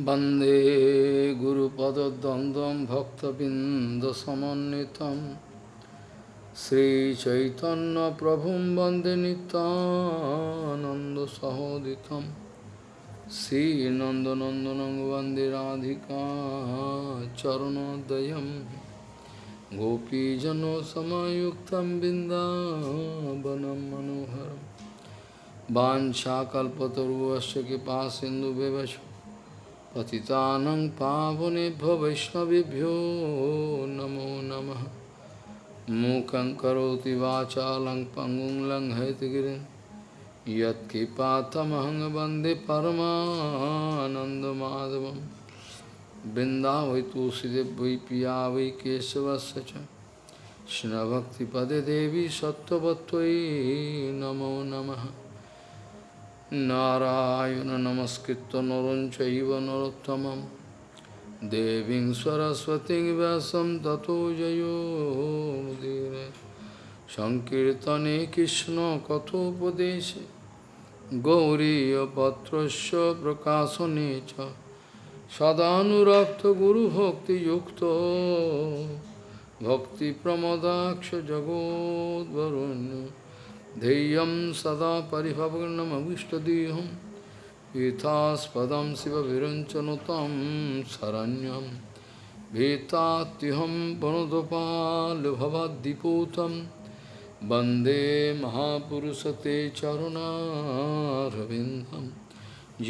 वन्दे गुरुपदद्वन्द्वं भक्तबिन्दसमन्वितं श्रीचैतन्यप्रभुं वन्दे नितानन्दसहोदितं श्रीनन्दनन्दनं वन्दे राधिका चरणोदयं गोपीजनसमयुक्तं बिन्दावनं मनोहरम् वाञ्छाकल्पतरुवश्च कृपा सिन्धुव्यवच पतितानं पावनेभ्यो वैष्णवेभ्यो नमो नमः। मूकं करोति वाचालं पङ्गुं लङ्घयतिगिरिं यत्कृपातमहं वंदे परमानन्दमाधवं। वृन्दावै तुलसीदेव वै पिया वै केशवस्य च। कृष्णभक्तिपदे देवी सत्त्ववत्त्वयि नमो नमः। নারায়ণ নমস্কৃত নরঞ্চব নরোত্তম দেবী সরস্বতী ব্যাসম ততো জয়োদীর সংকীর্তনে কৃষ্ণ কথোপদেশে গৌরীপত্র প্রকাশনে সদানুরক্ত গুরুভক্তিযুক্ত ভক্তিপ্রমদাক্ষ জগদ্বরণ্য ध्येयं सदा परिभवग्नमविष्टदेहं पीतास्पदं शिवविरञ्चनुतं शरण्यं भीतात्युहं वनुदपालभवद्दिपूतं वन्दे महापुरुषते चरुणारविन्दं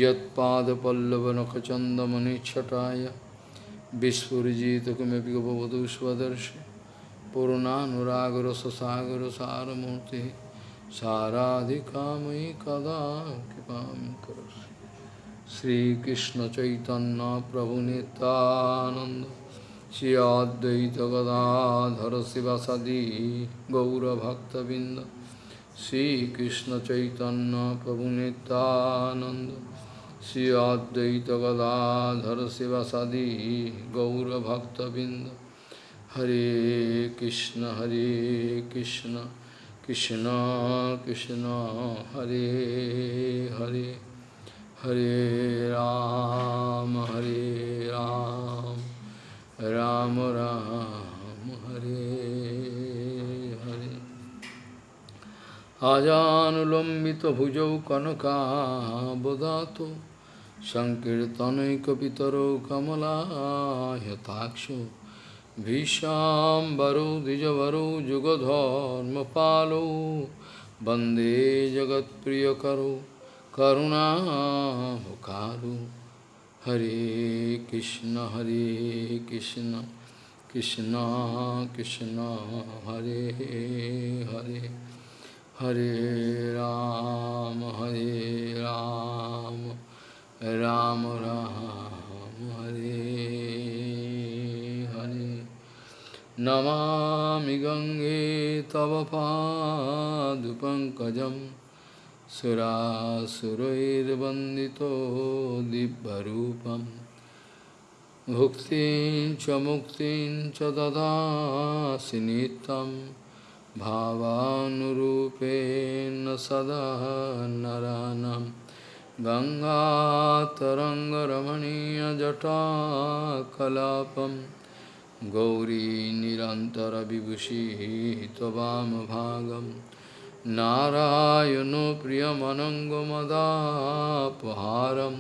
यत्पादपल्लवनखचन्दमनिच्छटाय विस्फुरिजितकिमपि गपवधू स्वदर्शि पूर्णानुरागरससागरसारमूर्तिः साराधिकामयि कदा कृपां करोषि। श्रीकृष्णचैतन्यप्रभुनितानन्द श्री अद्वैतगदाधर शिवसदि गौरभक्तबिन्द श्रीकृष्णचैतन्यप्रभुनितानन्द श्री अद्वैतगदाधर शिवसदि गौरभक्तबिन्द। हरे कृष्ण हरे कृष्ण। कृष्ण कृष्ण हरे हरे हरे राम हरे राम राम राम हरे हरे अजानुलम्बितभुजौ कनकाबदातो सङ्कीर्तनैकपितरौ कमलायताक्षो भीष्माम्बरो द्विजवरो जुगधर्मपालो वन्दे जगत्प्रियकरो करुणामुखारो हरे कृष्ण हरे कृष्ण कृष्ण कृष्ण हरे हरे हरे राम हरे राम राम राम हरे हरे नमामि गङ्गे तव पादुपङ्कजं सुरासुरैर्वन्दितो दिव्यरूपं भुक्तिं च मुक्तिं च ददासि नित्यं, भावानुरूपेण सदा नरानं। गङ्गातरङ्गरमणीयजटाकलापम्। गौरीनिरन्तरविभूषिः हितवामभागं नारायणो प्रियमनङ्गमदापहारं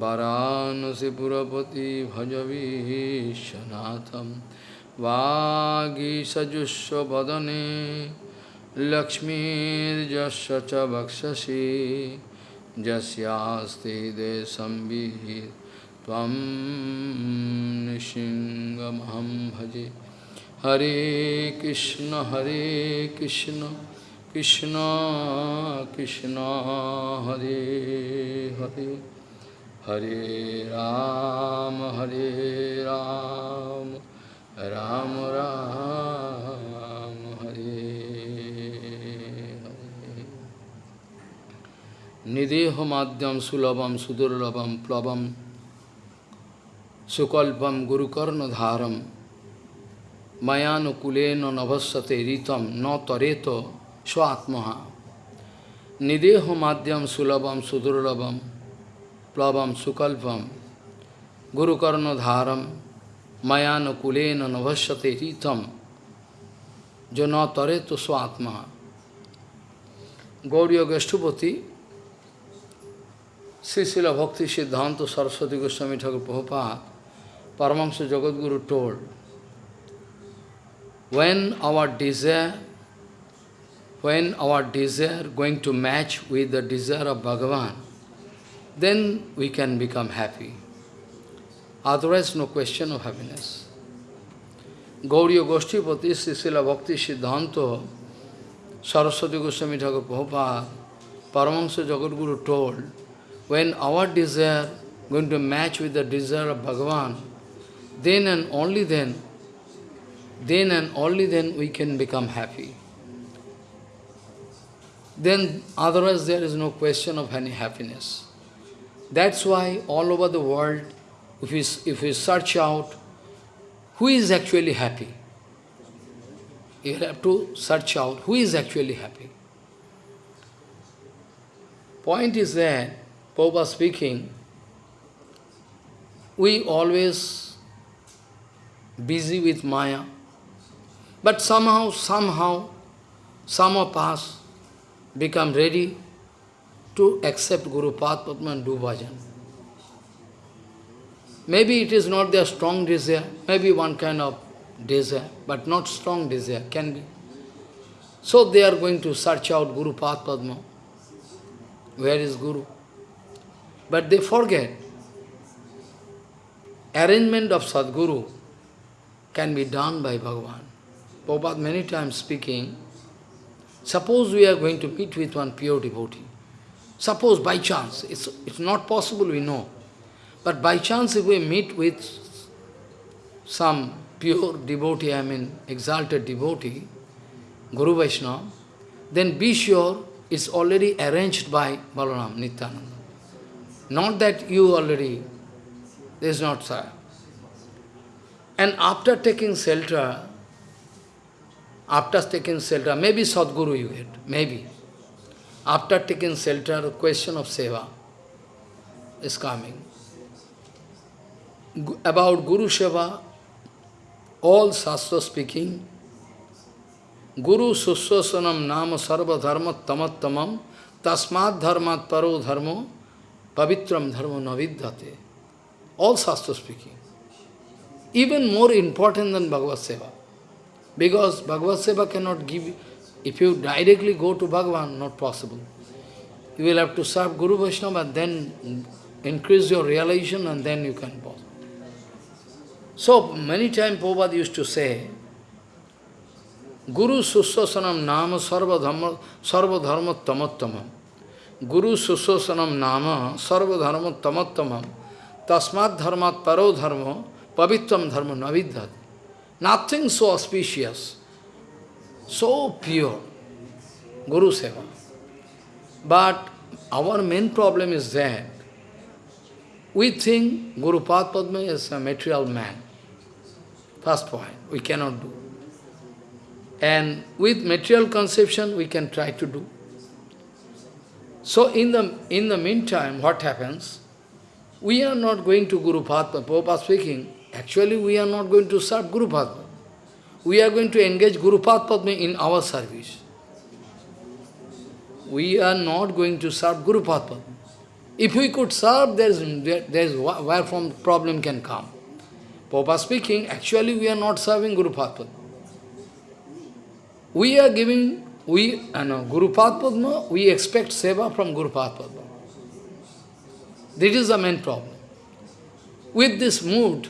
वरानसिपुरपति भजवीशनाथं भजबीशनाथ वागी च वक्षसि। यस्यास्ति देशं विहित् त्वं निशिङ्गमहं भजे हरे कृष्ण हरे कृष्ण कृष्ण कृष्ण हरे हरे हरे राम हरे राम राम राम हरे हरे निदेहमाद्यं सुलभं सुदुर्लभं प्लवं सुकल्पम गुरुकर्णधारम मयानुकूलेन नभस्यते रीतम न तरेत स्वात्मा निदेह माध्यम सुलभम सुदुर्लभम प्लवम सुकल्पम Guru Karna Dharam Mayana Kulena Navashyate Ritam Jana Taretu Swatma Gauriya Gashtupati Srisila Bhakti Siddhanta Saraswati Goswami Thakur Prabhupada Paramahansa Jagadguru told when our desire when our desire going to match with the desire of Bhagavan, then we can become happy. Otherwise, no question of happiness. Gauriya Goshtipati, Srila Bhakti Siddhanta, Saraswati Goswami Thakur Prabhupada, Paramahansa Jagadguru told, when our desire going to match with the desire of Bhagavan, then and only then, then and only then we can become happy then otherwise there is no question of any happiness. That's why all over the world, if we, if we search out who is actually happy, you have to search out who is actually happy. Point is that, Popa speaking, we always busy with Maya, but somehow, somehow, some of us become ready to accept Guru Padma and do bhajan. Maybe it is not their strong desire, maybe one kind of desire, but not strong desire, can be. So they are going to search out Guru Padma. Where is Guru? But they forget. Arrangement of Sadguru can be done by Bhagavan. Prabhupada many times speaking, Suppose we are going to meet with one pure devotee. Suppose by chance, it's, it's not possible, we know. But by chance if we meet with some pure devotee, I mean exalted devotee, Guru Vaishnava, then be sure it's already arranged by Balaram Nityananda. Not that you already, this is not so. And after taking shelter, after taking shelter, maybe Sadguru you get, maybe. After taking shelter, the question of seva is coming. About Guru Seva, all Shastra speaking, Guru Suswasanam Nama Sarva Dharma Tamattamam Tasmat Dharmat Paro Dharmo Pavitram Dharmo Navidyate. All Shastra speaking. Even more important than Bhagavad Seva. Because Bhagavad Seva cannot give, if you directly go to Bhagavan, not possible. You will have to serve Guru Vaishnava, then increase your realization and then you can pass. So, many times Prabhupada used to say, Guru Suswasanam Nama Sarva Dharma, Sarva Dharma Tamattamam. Guru Suswasanam Nama Sarva Dharma Tamattamam. Tasmat Dharmat Paro Dharma Pavitram Dharma Navidhat. Nothing so auspicious, so pure, Guru Seva. But our main problem is that we think Guru Padma is a material man. First point, we cannot do. And with material conception, we can try to do. So in the, in the meantime, what happens? We are not going to Guru Padma, Prabhupada speaking, Actually, we are not going to serve Guru Padma. We are going to engage Guru Padma in our service. We are not going to serve Guru Padma. If we could serve, there is, there is where from problem can come. Papa speaking, actually we are not serving Guru Padma. We are giving, we, uh, no, Guru Padma, we expect seva from Guru Padma. This is the main problem. With this mood,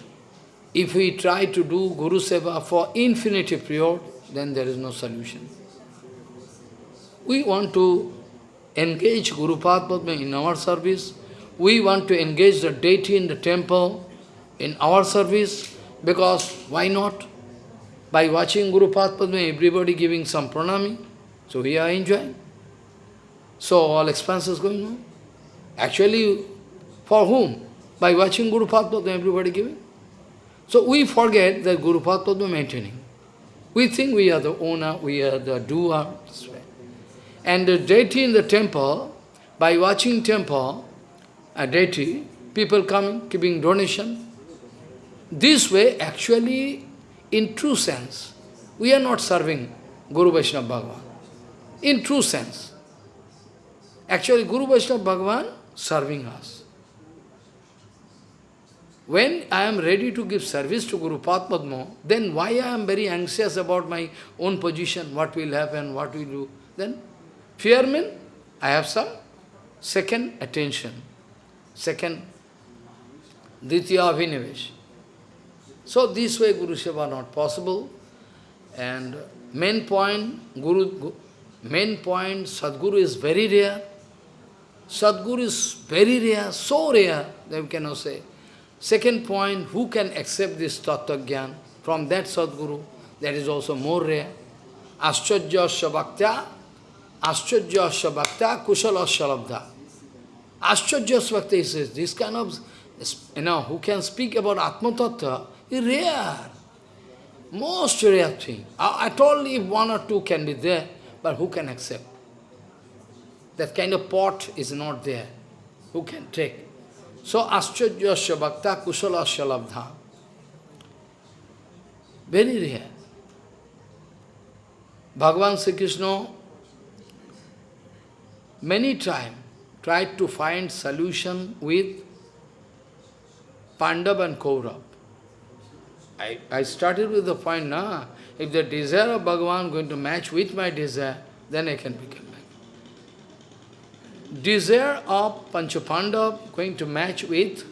if we try to do Guru Seva for infinity period, then there is no solution. We want to engage Guru Padma in our service. We want to engage the deity in the temple in our service, because why not? By watching Guru Padma, everybody giving some pranami, so we are enjoying. So all expenses going on. Actually, for whom? By watching Guru Padma, everybody giving. So we forget that Guru Padma maintaining. We think we are the owner, we are the doer. And the deity in the temple, by watching temple, a deity, people coming, giving donation. This way, actually, in true sense, we are not serving Guru Vaishnava Bhagavan. In true sense. Actually, Guru Vaishnava Bhagavan serving us. When I am ready to give service to Guru Padma, then why I am very anxious about my own position, what will happen, what will do? Then fear means I have some second attention, second Ditya Abhinivesh. So this way Guru Seva not possible. And main point, Guru, main point, Sadguru is very rare. Sadguru is very rare, so rare that we cannot say. Second point, who can accept this Tattva from that Sadguru? That is also more rare. Ascharya Bhaktya, Ascharya Bhaktya, Kushala Shalabdha. Ascharya Bhaktya says, this kind of, you know, who can speak about Atma Tattva is rare. Most rare thing. I told if one or two can be there, but who can accept? That kind of pot is not there. Who can take? So ascharya bhakta kusala shalabdha. Very rare. Bhagavan Sri Krishna many times tried to find solution with Pandav and Kaurav. I, I started with the point, nah, if the desire of Bhagavan going to match with my desire, then I can become desire of Panchapandav going to match with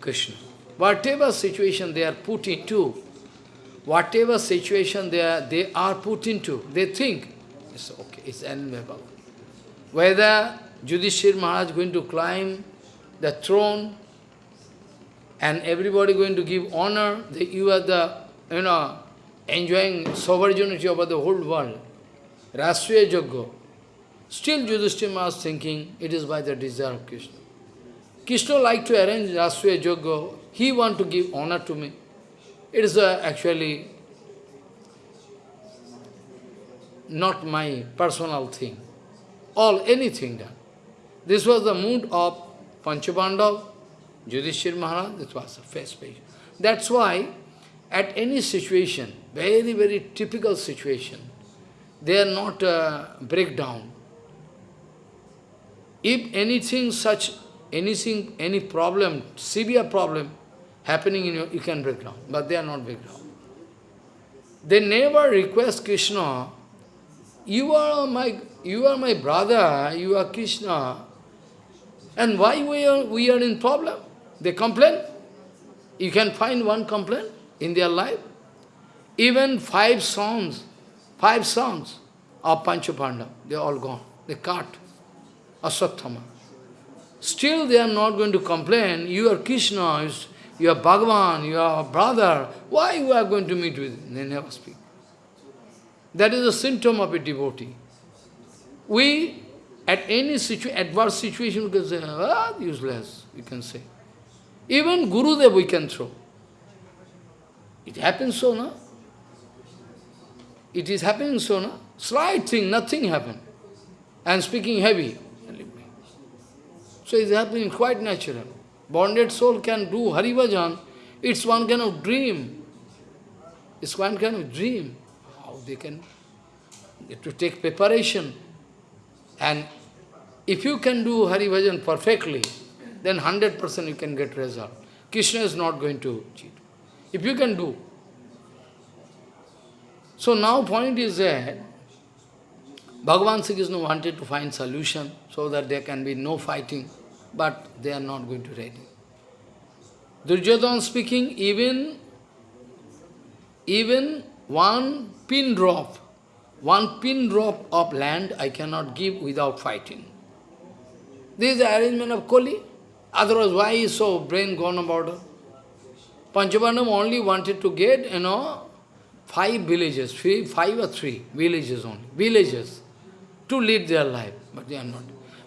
Krishna. Whatever situation they are put into, whatever situation they are, they are put into, they think, it's okay, it's enviable. Whether Yudhishthir Maharaj going to climb the throne and everybody going to give honor, that you are the, you know, enjoying sovereignty over the whole world. Rashtriya Jagga. Still Yudhishthira was thinking, it is by the desire of Krishna. Krishna like to arrange Rasya Yoga. He want to give honor to me. It is uh, actually not my personal thing. All, anything done. This was the mood of Panchapandav, Yudhishthira Maharaj, this was the first page. That's why, at any situation, very, very typical situation, they are not uh, breakdown. If anything such, anything, any problem, severe problem happening in you, you can break down. But they are not break down. They never request Krishna, you are my, you are my brother, you are Krishna, and why we are, we are in problem? They complain. You can find one complaint in their life. Even five songs, five songs of Panchapanda, they are all gone. They cut. Asatthama. Still they are not going to complain, you are Krishna, you are Bhagavan, you are brother, why you are going to meet with? They never speak. That is a symptom of a devotee. We, at any situ adverse situation, we can say, ah, useless, we can say. Even Gurudev we can throw. It happens so, no? It is happening so, no? Slight thing, nothing happened. And speaking heavy. So it's happening quite natural. Bonded soul can do Harivajan, it's one kind of dream. It's one kind of dream. How they can to take preparation. And if you can do Harivajan perfectly, then 100% you can get result. Krishna is not going to cheat. If you can do. So now point is that Bhagavan Sri Krishna wanted to find solution so that there can be no fighting but they are not going to ready. Duryodhana speaking, even, even one pin drop, one pin drop of land I cannot give without fighting. This is the arrangement of Koli. Otherwise, why is so brain gone about? Panchabandam only wanted to get, you know, five villages, five or three villages only, villages, to lead their life, but they are not.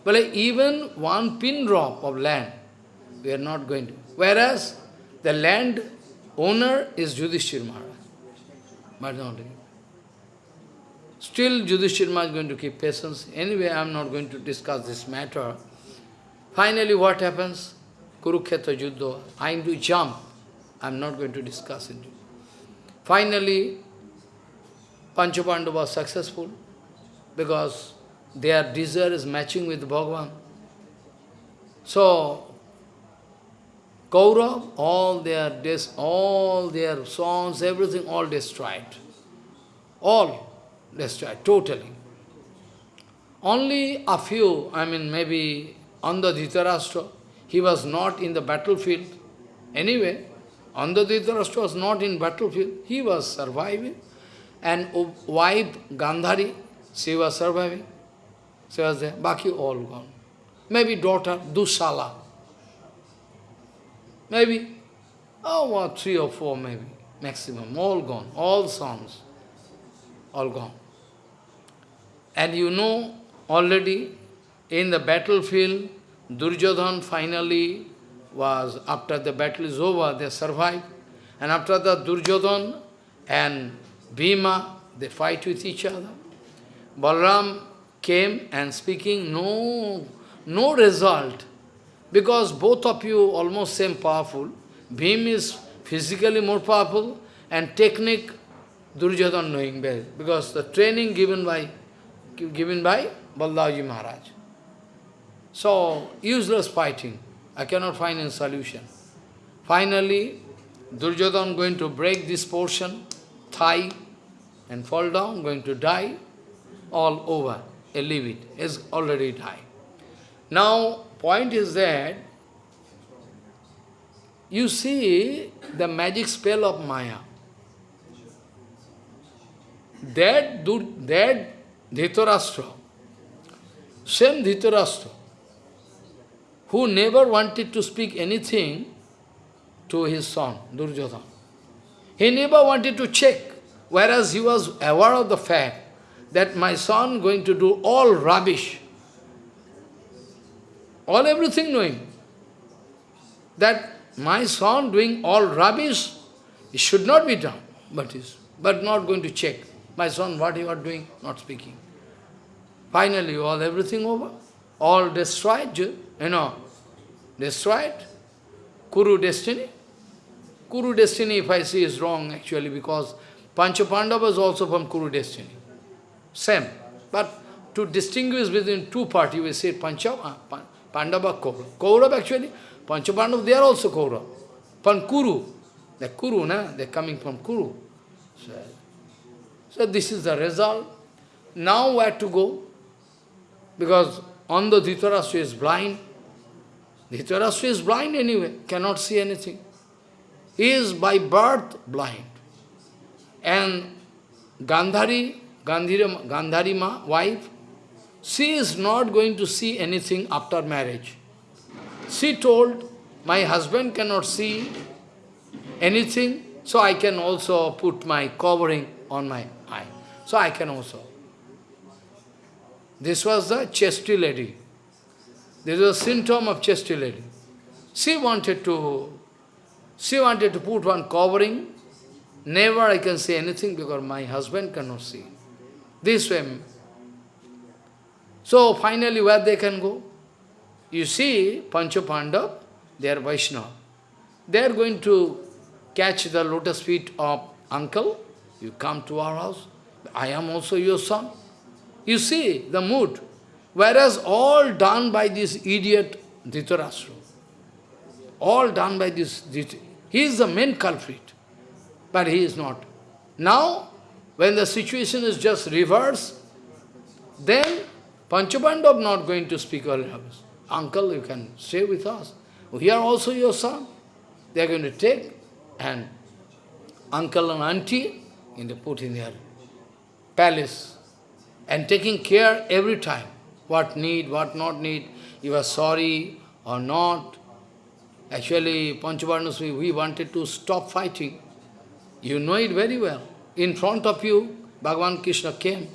But even one pin drop of land, we are not going to. Whereas the land owner is Yudhishthir Maharaj. But not Still Yudhishthir Maharaj is going to keep patience. Anyway, I am not going to discuss this matter. Finally, what happens? Kurukshetra Juddha. I am to jump. I'm not going to discuss it. Finally, Panchapandu was successful because their desire is matching with Bhagavan. So, Kaurav, all their des all their songs, everything, all destroyed. All destroyed, totally. Only a few, I mean maybe the Dhritarashtra, he was not in the battlefield. Anyway, Andha Dhritarashtra was not in battlefield, he was surviving. And wife Gandhari, she was surviving. She was there, Baki all gone. Maybe daughter Dushala. Maybe, oh, what, three or four maybe, maximum, all gone, all sons, all gone. And you know, already in the battlefield, Duryodhan finally was, after the battle is over, they survived. And after the Duryodhan and Bhima, they fight with each other. Balram came and speaking, no, no result. Because both of you almost same powerful. Bhim is physically more powerful and technique Duryodhan knowing better. Because the training given by given by Baldaji Maharaj. So, useless fighting. I cannot find a solution. Finally, Duryodhan going to break this portion, thigh, and fall down, going to die, all over. I leave it, is already died. Now, point is that you see the magic spell of Maya. That, that Dhritarashtra, same Dhritarashtra, who never wanted to speak anything to his son, Duryodhana. He never wanted to check, whereas he was aware of the fact that my son going to do all rubbish, all everything knowing, that my son doing all rubbish, it should not be done, but is, but not going to check. My son, what you are doing, not speaking. Finally, all everything over, all destroyed, you know, destroyed. Kuru destiny. Kuru destiny, if I say, is wrong actually, because Panchapandava is also from Kuru destiny. Same. But to distinguish between two parties, we say Panchava, uh, Pandava, Kaurav. Kaurav actually, Panchapandava, they are also Kaurav. Pan Kuru. The Kuru, na? they're coming from Kuru. So, so this is the result. Now where to go? Because Andha Dhritarashtra is blind. Dhritarashtra is blind anyway, cannot see anything. He is by birth blind. And Gandhari, Gandhari, Gandhari ma, wife, she is not going to see anything after marriage. She told, my husband cannot see anything, so I can also put my covering on my eye. So I can also. This was the chesty lady. This was a symptom of chesty lady. She wanted to, she wanted to put one covering. Never I can say anything because my husband cannot see. This way. So finally where they can go? You see, Pancha Pandav, they are Vaishnava. They are going to catch the lotus feet of uncle. You come to our house. I am also your son. You see the mood. Whereas all done by this idiot Dhritarashtra. All done by this Dhritarashtra. He is the main culprit. But he is not. Now, when the situation is just reverse, then Panchapandav not going to speak all Uncle, you can stay with us. We are also your son. They are going to take and uncle and auntie in the put in their palace and taking care every time. What need, what not need, you are sorry or not. Actually, Panchavarnasvi, we wanted to stop fighting. You know it very well. In front of you, Bhagavan Krishna came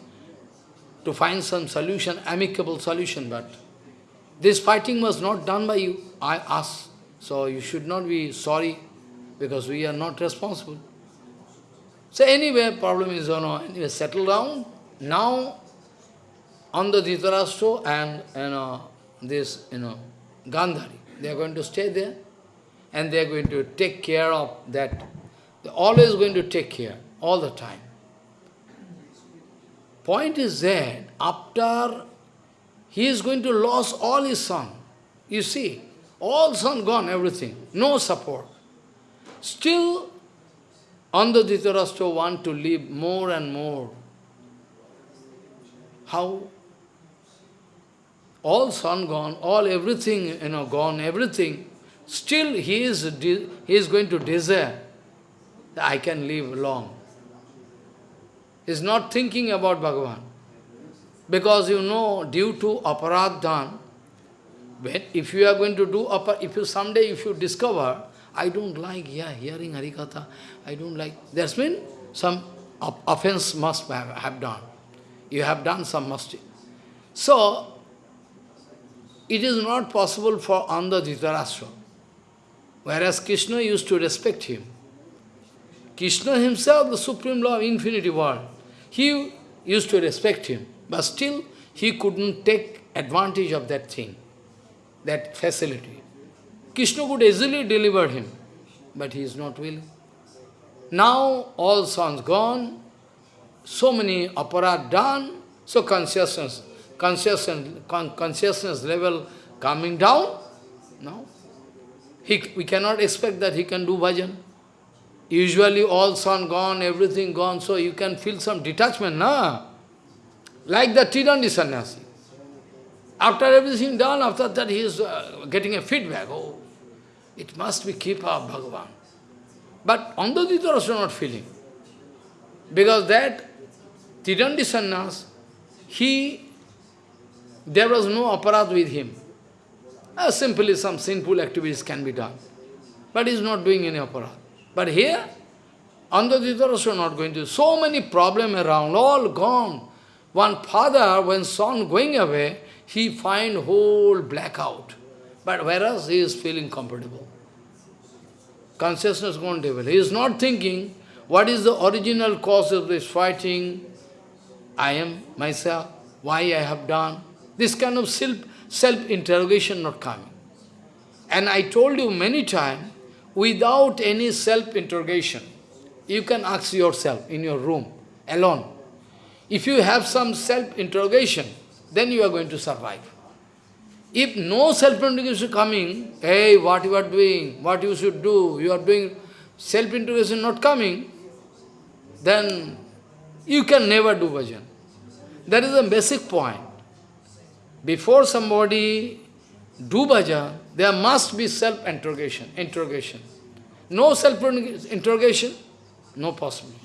to find some solution, amicable solution, but this fighting was not done by you, I, us. So you should not be sorry, because we are not responsible. So anyway, problem is, you know, anyway, settle down. Now, Andha Dhritarashtra and you know, this, you know, Gandhari, they are going to stay there. and they are going to take care of that. They're always going to take care, all the time. Point is that after he is going to lose all his son. You see, all son gone, everything, no support. Still, Andha Dhritarashtra want to live more and more. How? All son gone, all everything, you know, gone, everything. Still he is, he is going to desire that I can live long. Is not thinking about Bhagavan. Because you know, due to aparadhan, when, if you are going to do, if you someday, if you discover, I don't like, yeah, hearing Harikatha, I don't like, there's been some offense must have, have done. You have done some mistake. So, it is not possible for Andha Dhritarashtra. Whereas Krishna used to respect him. Krishna himself, the supreme law of infinity world, he used to respect him. But still, he couldn't take advantage of that thing, that facility. Krishna could easily deliver him, but he is not willing. Now, all sons gone, so many aparat done, so consciousness, consciousness, con consciousness level coming down. No. He, we cannot expect that he can do bhajan. Usually all son gone, everything gone, so you can feel some detachment, na? Like the Tridandi sannyasi. After everything done, after that he is uh, getting a feedback. Oh, it must be keep of Bhagavan. But Andadita also not feeling. Because that Tridandi sannyas, he, there was no aparat with him. Uh, simply some sinful activities can be done. But he is not doing any aparat. But here, Andadita also not going to. So many problems around, all gone. One father, when son going away, he find whole blackout. But whereas he is feeling comfortable. Consciousness gone devil. He is not thinking, what is the original cause of this fighting? I am myself, why I have done. This kind of self-interrogation not coming. And I told you many times, without any self-interrogation, you can ask yourself in your room, alone, if you have some self-interrogation, then you are going to survive. If no self-interrogation is coming, hey, what you are doing, what you should do, you are doing self-interrogation not coming, then you can never do bhajan. That is the basic point. Before somebody do bhajan, there must be self-interrogation. Interrogation. No self-interrogation, no possibility.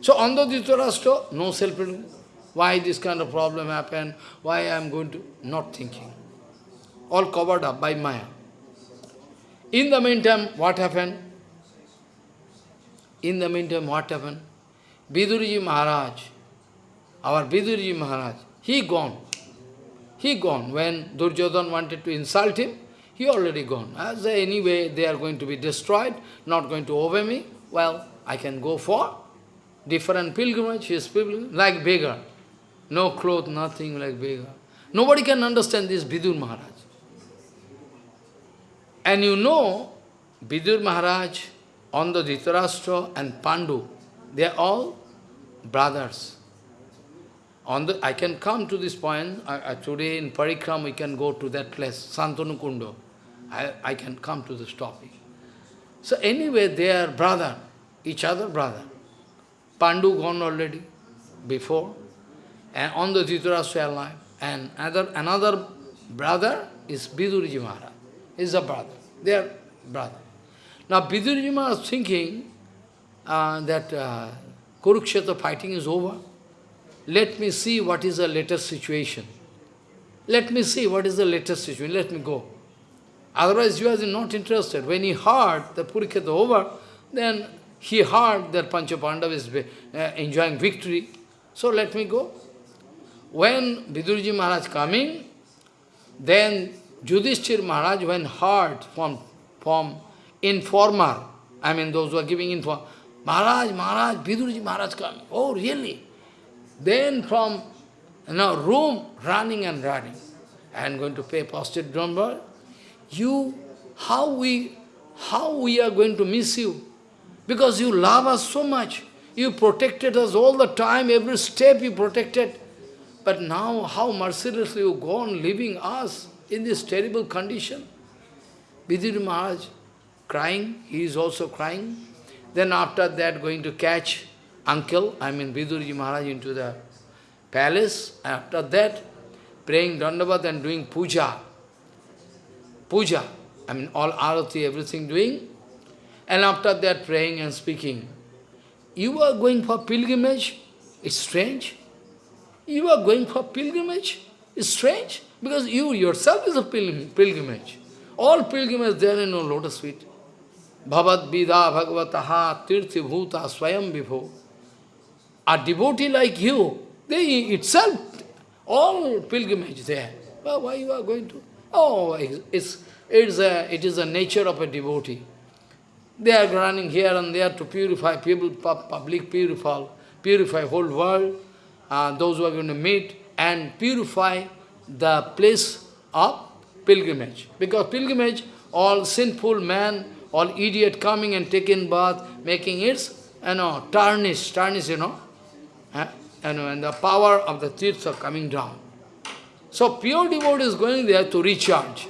So the Dhritarashtra, no self-interrogation. Why this kind of problem happened? Why I am going to... Not thinking. All covered up by Maya. In the meantime, what happened? In the meantime, what happened? Vidurji Maharaj, our Vidurji Maharaj, he gone. He gone. When Duryodhan wanted to insult him, he already gone. As anyway, they are going to be destroyed, not going to obey me, well, I can go for different pilgrimage, his pilgrimage, like beggar. No clothes, nothing like beggar. Nobody can understand this Vidur Maharaj. And you know, Vidur Maharaj, Andha Dhritarashtra and Pandu, they are all brothers. On the, I can come to this point, today in Parikram we can go to that place, Santanu I, I can come to this topic. So anyway, they are brother, each other brother. Pandu gone already, before, and Andha Dhritarashtra alive. And another, another brother is Vidurji Maharaj. Is a brother. They are brother. Now Vidurji Maharaj is thinking uh, that uh, Kurukshetra fighting is over. Let me see what is the latest situation. Let me see what is the latest situation. Let me go. Otherwise, you are not interested. When he heard the Kurukshetra over, then he heard that Panchapandav is uh, enjoying victory. So let me go. When Vidurji Maharaj coming, then Yudhishthir Maharaj, when heard from, from informer, I mean those who are giving info, Maharaj, Maharaj, Vidurji Maharaj coming. Oh, really? Then from you room, running and running. I am going to pay posted number. You, how we how we are going to miss you? Because you love us so much. You protected us all the time, every step you protected. But now, how mercilessly you go on leaving us in this terrible condition? Vidurji Maharaj crying, he is also crying. Then after that, going to catch uncle, I mean Vidurji Maharaj into the palace. After that, praying Dandavat and doing puja. Puja, I mean all arati, everything doing. And after that, praying and speaking. You are going for pilgrimage? It's strange. You are going for pilgrimage? It's strange. Because you yourself is a pilgrimage. All pilgrimages there in a lotus feet. Bhavad Vida Bhagavataha Tirthi Bhuta Swayam Vibho. A devotee like you, they itself, all pilgrimage there. Well, why you are going to? Oh, it's, it's a, it is the nature of a devotee. They are running here and there to purify people, public purify, purify whole world, uh, those who are going to meet, and purify the place of pilgrimage. Because pilgrimage, all sinful man, all idiot coming and taking bath, making its, you know, tarnish, tarnish, you know, and the power of the tirtha coming down. So pure devotee is going there to recharge.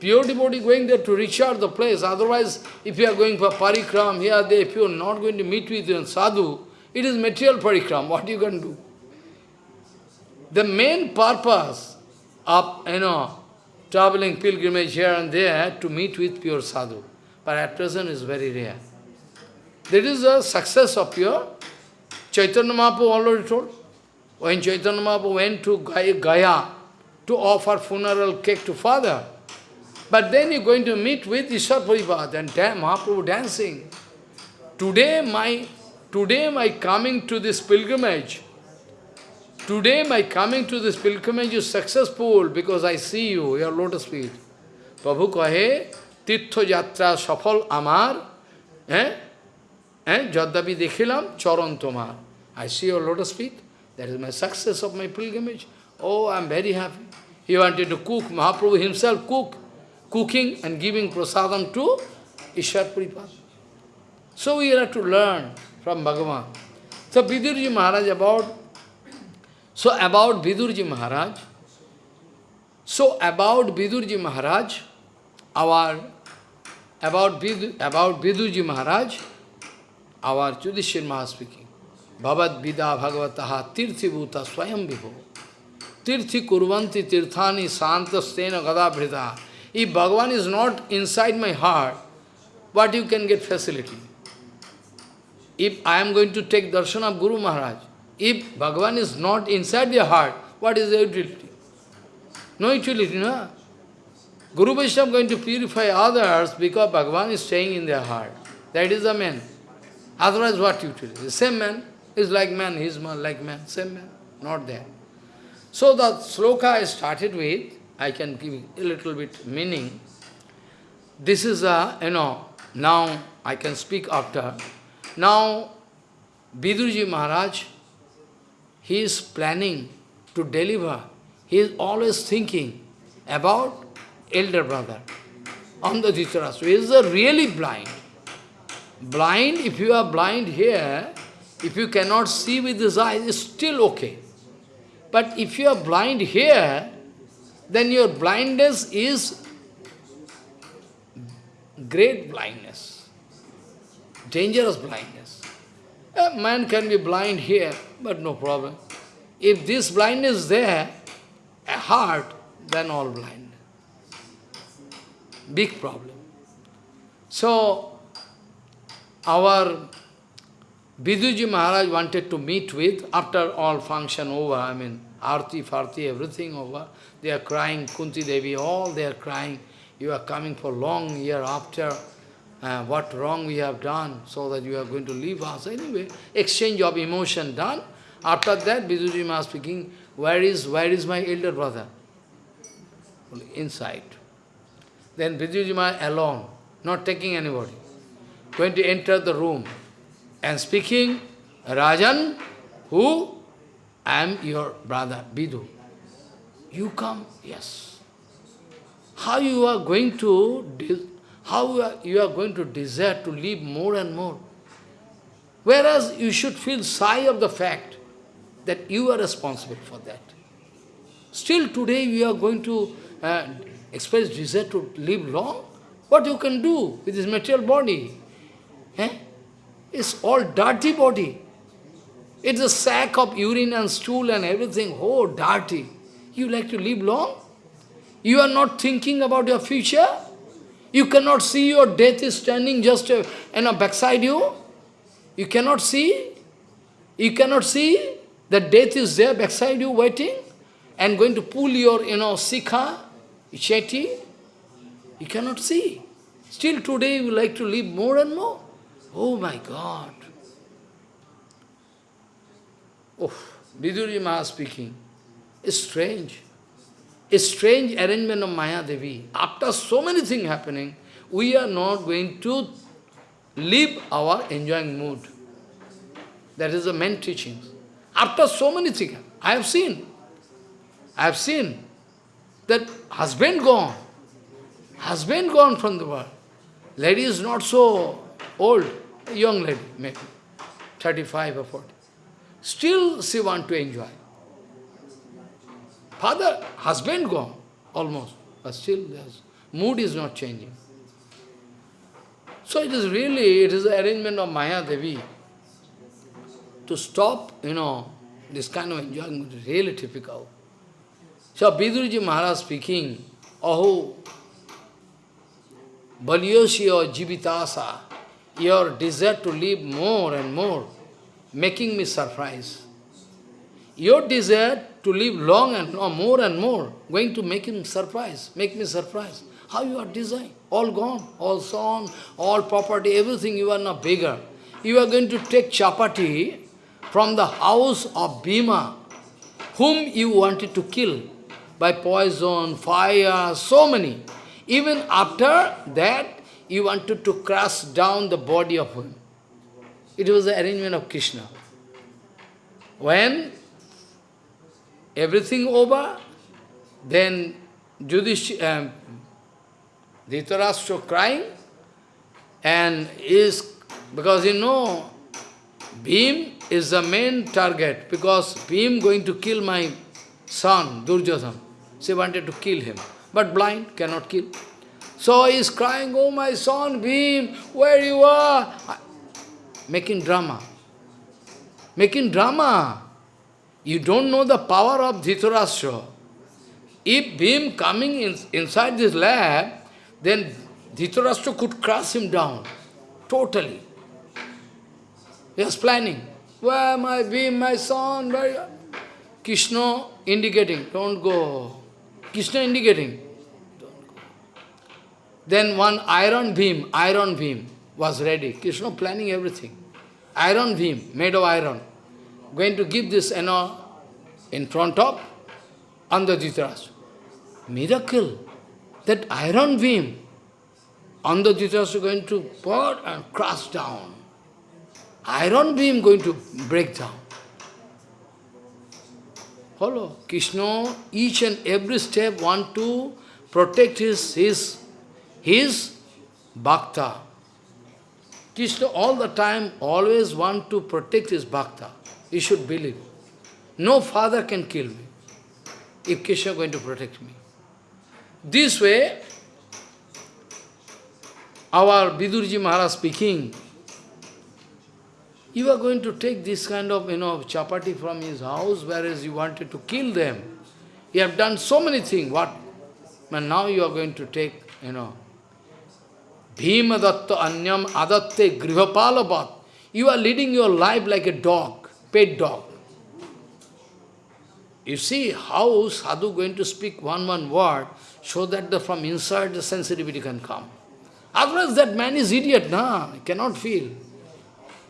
Pure devotee going there to recharge the place. Otherwise, if you are going for parikram here, there, if you are not going to meet with your sadhu, it is material parikram. What you can do? The main purpose of, you know, traveling pilgrimage here and there to meet with pure sadhu. But at present is very rare. That is the success of pure Chaitanya Mahaprabhu already told. When Chaitanya Mahaprabhu went to Gaya to offer funeral cake to father, but then you're going to meet with Ishwar Puripad and da Mahaprabhu dancing. Today my today my coming to this pilgrimage. Today my coming to this pilgrimage is successful because I see you, your lotus feet. Prabhu kahe, yatra সফল Amar, eh? And Jadavi Dekhilam Charan Tomar. I see your lotus feet. That is my success of my pilgrimage. Oh, I am very happy. He wanted to cook. Mahaprabhu himself cook, cooking and giving prasadam to Ishwar Puripad. So we have to learn from Bhagavan. So Vidurji Maharaj about, so about Vidurji Maharaj, so about Vidurji Maharaj, our, about, Vid, about Vidurji Maharaj, our Judishir Maharaj speaking, Bhavad Vida Bhagavataha Tirthi Bhuta Swayam Vibho Tirthi Kurvanti Tirthani Santa Stena Gada if Bhagavan is not inside my heart, what you can get facility? If I am going to take darshan of Guru Maharaj, if Bhagavan is not inside your heart, what is the utility? No utility, no? Guru Vaishnava going to purify others because Bhagavan is staying in their heart. That is the man. Otherwise, what utility? The same man is like man, he is like man, same man, not there. So the sloka I started with, I can give a little bit meaning. This is a, you know, now I can speak after. Now, Vidurji Maharaj, he is planning to deliver. He is always thinking about elder brother Andha Dhritarashtra. He is really blind. Blind, if you are blind here, if you cannot see with his eyes, it's still okay. But if you are blind here, then your blindness is great blindness, dangerous blindness. A man can be blind here, but no problem. If this blindness is there, a heart, then all blind. Big problem. So, our Viduji Maharaj wanted to meet with, after all function over, I mean, arti, farti, everything over, they are crying, Kunti Devi, all they are crying. You are coming for long year after. Uh, what wrong we have done, so that you are going to leave us. Anyway, exchange of emotion done. After that, Viduji Maharaj speaking, where is, where is my elder brother? Inside. Then Viduji Maharaj alone, not taking anybody, going to enter the room and speaking, Rajan, who? I am your brother, Vidu. You come? Yes. How you are going to, how you are, going to desire to live more and more. Whereas you should feel sigh of the fact that you are responsible for that. Still today we are going to uh, express desire to live long. What you can do with this material body? Eh? It's all dirty body. It's a sack of urine and stool and everything. Oh, dirty. You like to live long? You are not thinking about your future? You cannot see your death is standing just uh, you know, backside you? You cannot see? You cannot see that death is there backside you waiting and going to pull your, you know, sikha, cheti? You cannot see. Still today you like to live more and more. Oh my God. Oh, Vidurji Maha speaking. It's strange. A strange arrangement of Maya Devi. After so many things happening, we are not going to leave our enjoying mood. That is the main teaching. After so many things, I have seen. I have seen that husband gone. Husband gone from the world. Lady is not so old, young lady, maybe 35 or 40. Still she want to enjoy. Father, husband gone, almost, but still there's, mood is not changing. So it is really, it is the arrangement of Maya Devi to stop, you know, this kind of enjoyment is really typical. So Vidurji Maharaj speaking, Aho, Balyosya Jivitasa, your desire to live more and more, making me surprise. Your desire to live long and long, more and more, going to make him surprise, make me surprise. How you are designed? All gone, all son, all property, everything, you are not bigger. You are going to take chapati from the house of Bhima, whom you wanted to kill by poison, fire, so many. Even after that, you wanted to crush down the body of him. It was the arrangement of Krishna. When everything over, then Judish, um, Dhritarashtra crying, and is, because you know, Bhim is the main target, because Bhim going to kill my son, Durjodhan. She wanted to kill him, but blind, cannot kill. So he is crying, oh my son, Bhim, where you are? Making drama. Making drama. You don't know the power of Dhritarashtra. If Bhim coming in, inside this lab, then Dhritarashtra could crush him down. Totally. He was planning. Where my Bhim, my son, where Krishna indicating, don't go. Krishna indicating. Then one iron beam, iron beam was ready. Krishna planning everything. Iron beam, made of iron. Going to give this, you know, in front of Andhajitras. Miracle. That iron beam, Andhajitras going to pour and crush down. Iron beam going to break down. Follow. Krishna, each and every step want to protect his, his, his bhakta. Krishna all the time always want to protect his bhakta. You should believe. No father can kill me if Krishna is going to protect me. This way, our Vidurji Maharaj speaking, you are going to take this kind of, you know, chapati from his house, whereas you wanted to kill them. You have done so many things, what? And now you are going to take, you know, Bhima datta anyam adatte grihapalabat. You are leading your life like a dog, pet dog. You see how sadhu going to speak one one word so that the, from inside the sensitivity can come. Otherwise that man is idiot, nah, he cannot feel.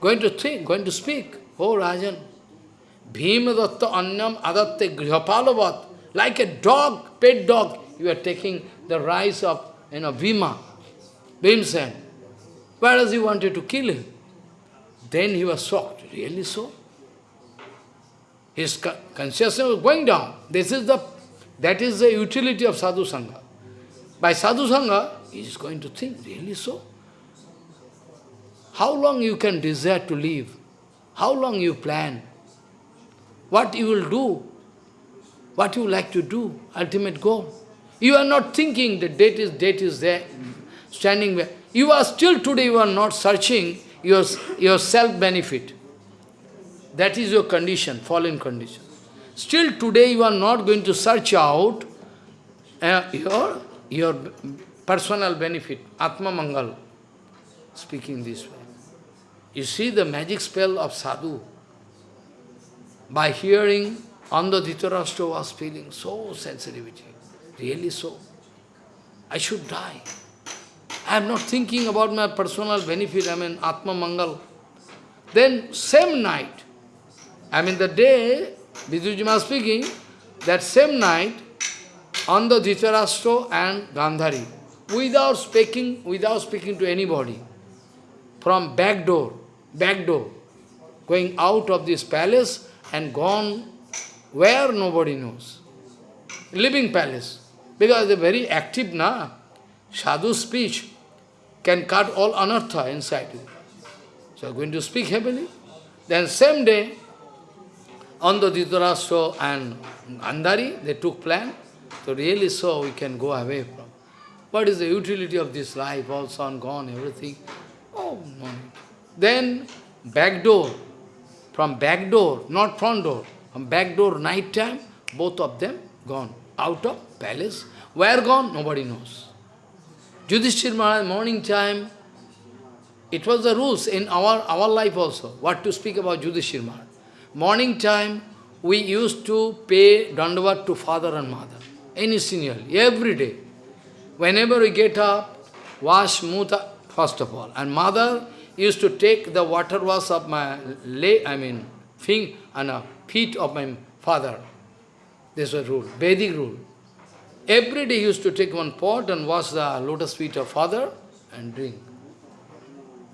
Going to think, going to speak. Oh Rajan, Bhima datta anyam adatte grihapalavat. Like a dog, pet dog, you are taking the rice of you know, Bhima. Bhimsen. Whereas he wanted to kill him. Then he was shocked. Really so? His consciousness was going down. This is the, that is the utility of sadhu sangha. By sadhu sangha, he is going to think, really so? How long you can desire to live? How long you plan? What you will do? What you like to do? Ultimate goal. You are not thinking the date is date is there, standing there. You are still today, you are not searching your, your self-benefit. That is your condition, fallen condition. Still today you are not going to search out uh, your, your personal benefit, Atma Mangal, speaking this way. You see the magic spell of sadhu. By hearing, Andha Dhritarashtra was feeling so sensitivity, really so. I should die. I am not thinking about my personal benefit, I mean Atma Mangal. Then same night, I mean the day Vidujima speaking, that same night, Andha Dhritarashtra and Gandhari, without speaking, without speaking to anybody, from back door, back door, going out of this palace and gone where nobody knows. Living palace. Because they're very active na. Sadhu speech can cut all anartha inside you. So going to speak heavily. Then same day, Andha Dhritarashtra and Gandhari, they took plan. So really so we can go away from. What is the utility of this life, all son gone, everything? Oh, no. Then back door, from back door, not front door, from back door, night time, both of them gone out of palace. Where gone? Nobody knows. Yudhishthir Maharaj, morning time, it was the rules in our, our life also, what to speak about Yudhishthir Maharaj. Morning time, we used to pay dandavat to father and mother, any senior, every day. Whenever we get up, wash muta, first of all. And mother used to take the water wash of my leg, I mean, feet and feet of my father. This was rule, Vedic rule. Every day he used to take one pot and wash the lotus feet of father and drink.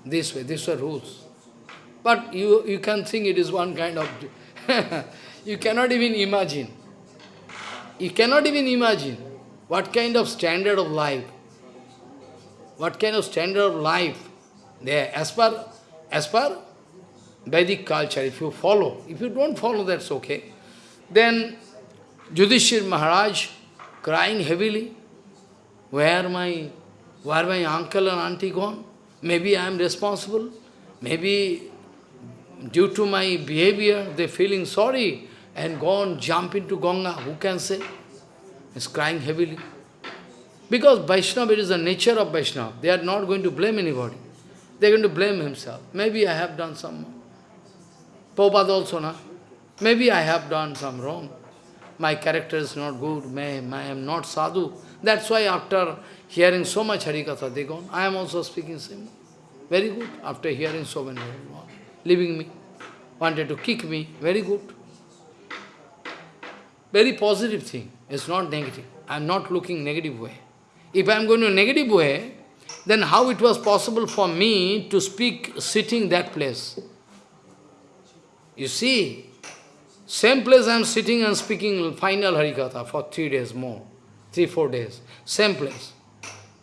This way, these were rules. But you, you can think it is one kind of... you cannot even imagine. You cannot even imagine what kind of standard of life, what kind of standard of life there, as per, as per Vedic culture, if you follow. If you don't follow, that's okay. Then Yudhishthir Maharaj crying heavily, where my, where my uncle and auntie gone? Maybe I am responsible. Maybe due to my behavior, they feeling sorry and gone, jump into Ganga. Who can say? He's crying heavily. Because Vaishnava, it is the nature of Vaishnava. They are not going to blame anybody. They are going to blame himself. Maybe I have done some... Prabhupada also, na? Maybe I have done some wrong. My character is not good. I am not sadhu. That's why after hearing so much Harikatha, they gone. I am also speaking same. Very good. After hearing so many leaving me, wanted to kick me, very good. Very positive thing, it's not negative. I am not looking negative way. If I am going to negative way, then how it was possible for me to speak sitting that place? You see, same place I am sitting and speaking final Harikatha for three days more, three, four days, same place.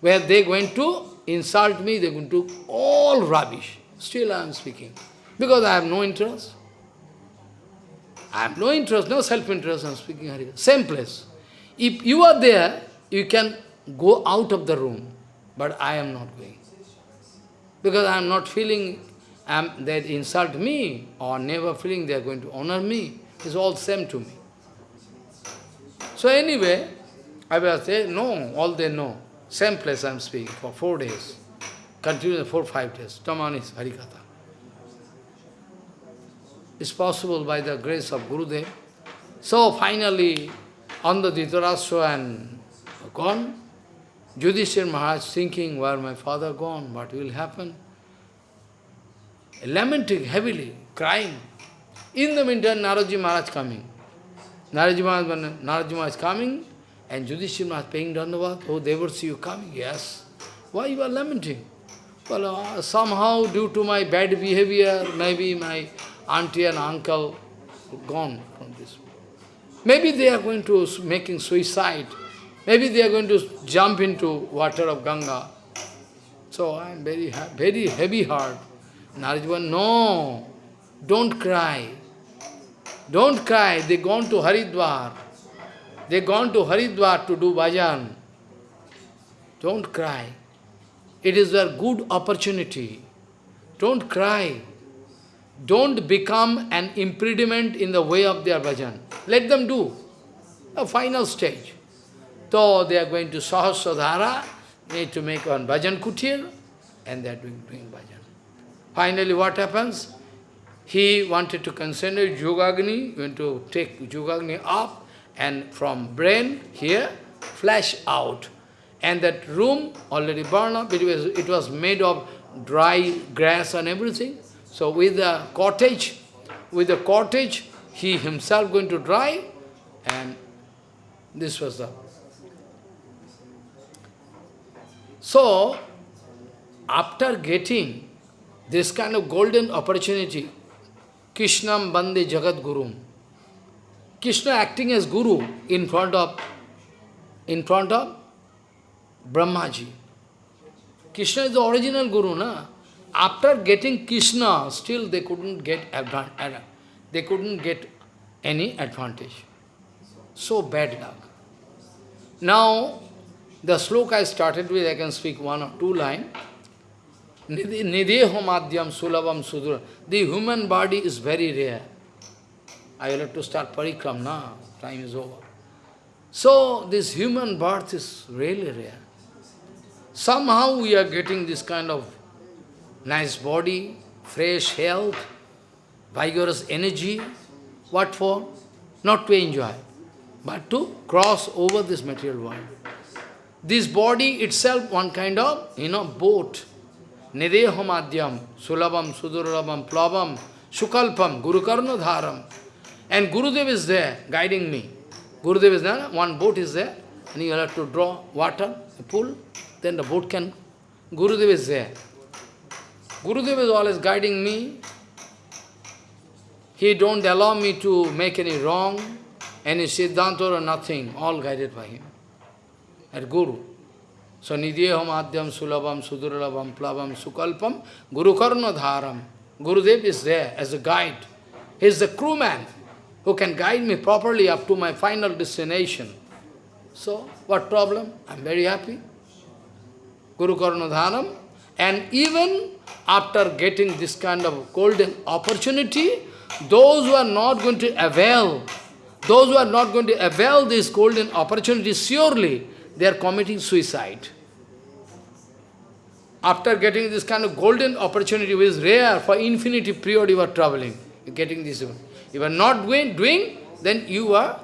Where they going to insult me, they are going to all rubbish. Still I am speaking. Because I have no interest. I have no interest, no self-interest, I am speaking Harikatha. Same place. If you are there, you can go out of the room, but I am not going. Because I am not feeling um, that insult me, or never feeling they are going to honor me. It's all same to me. So anyway, I will say, no, all they know. Same place I am speaking for four days. Continue four, five days. Tamanis Harikatha. It's possible by the grace of Gurudev. So finally, Andha Dhritarashtra and gone, Yudhishthir Maharaj thinking, where my father gone, what will happen? Lamenting heavily, crying. In the meantime, Naradji Maharaj coming. Naradji Maharaj, Naradji Maharaj coming, and Yudhishthir Maharaj paying dandavat. Oh, they will see you coming. Yes. Why you are lamenting? Well, uh, somehow due to my bad behavior, maybe my auntie and uncle gone from this. Maybe they are going to making suicide. Maybe they are going to jump into water of Ganga. So I am very, very heavy heart. Narajivan, no, don't cry. Don't cry. They gone to Haridwar. They gone to Haridwar to do bhajan. Don't cry. It is a good opportunity. Don't cry. Don't become an impediment in the way of their bhajan. Let them do. A final stage. So they are going to Sahasradhara, need to make one bhajan kutir, and they are doing, doing bhajan. Finally what happens? He wanted to consider Yogagni, going to take Yogagni up, and from brain here, flash out. And that room already burned up, it was, it was made of dry grass and everything. So with the cottage, with the cottage, he himself going to dry, and this was the... So, after getting this kind of golden opportunity, Krishnam Bande Jagat Guru. Krishna acting as Guru in front of in front of Brahmaji. Krishna is the original Guru, na? After getting Krishna, still they couldn't get they couldn't get any advantage. So bad luck. Now, the sloka I started with, I can speak one or two lines. Nidheho madhyam sulabam sudura. The human body is very rare. I will have to start parikram now. Time is over. So, this human birth is really rare. Somehow we are getting this kind of nice body, fresh health, vigorous energy. What for? Not to enjoy, but to cross over this material world. This body itself, one kind of, you know, boat. Nideho madhyam, sulabam, sudurabam, plavam, sukalpam, gurukarna dharam. And Gurudev is there, guiding me. Gurudev is there, one boat is there, and you have to draw water, pull, then the boat can... Gurudev is there. Gurudev is always guiding me. He don't allow me to make any wrong, any siddhanta or nothing, all guided by him. At Guru. So Nidhyeham Adhyam Sulabam Sudurlabam Plavam Sukalpam Guru Karna Dharam. Gurudev is there as a guide. He is the crewman who can guide me properly up to my final destination. So, what problem? I am very happy. Guru Karna Dharam. And even after getting this kind of golden opportunity, those who are not going to avail, those who are not going to avail this golden opportunity, surely they are committing suicide. After getting this kind of golden opportunity, which is rare, for infinity period you are traveling, you're getting this. If you are not doing, doing, then you are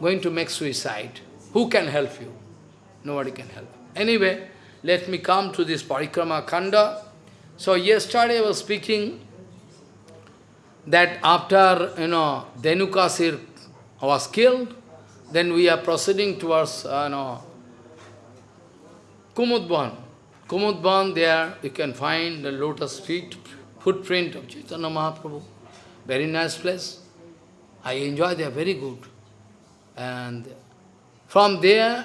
going to make suicide. Who can help you? Nobody can help. Anyway, let me come to this Parikrama Khanda. So yesterday I was speaking that after, you know, Dhenukasur was killed, then we are proceeding towards, uh, know, Kumudban. Kumudban, there you can find the lotus feet, footprint of Chaitanya Mahaprabhu. Very nice place. I enjoy there, very good. And from there,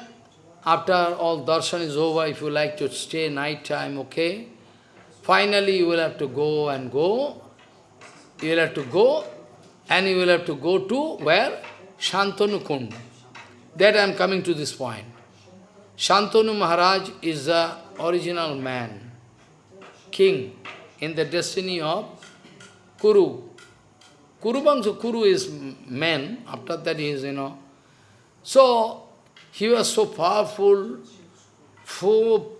after all darshan is over, if you like to stay night time, okay. Finally, you will have to go and go. You will have to go, and you will have to go to where? Shantanu Kund. That I am coming to this point. Shantanu Maharaj is the original man, king, in the destiny of Kuru. Kuru Bangsa, Kuru is man, after that he is, you know. So, he was so powerful, full,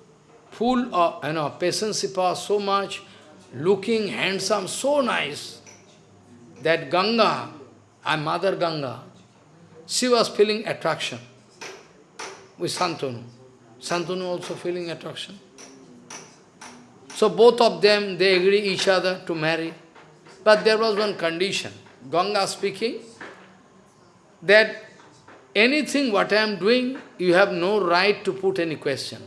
full of, you know, patience, so much, looking handsome, so nice, that Ganga, and Mother Ganga, she was feeling attraction with Santanu. Santanu also feeling attraction. So both of them, they agree each other to marry. But there was one condition. Ganga speaking, that anything what I am doing, you have no right to put any question.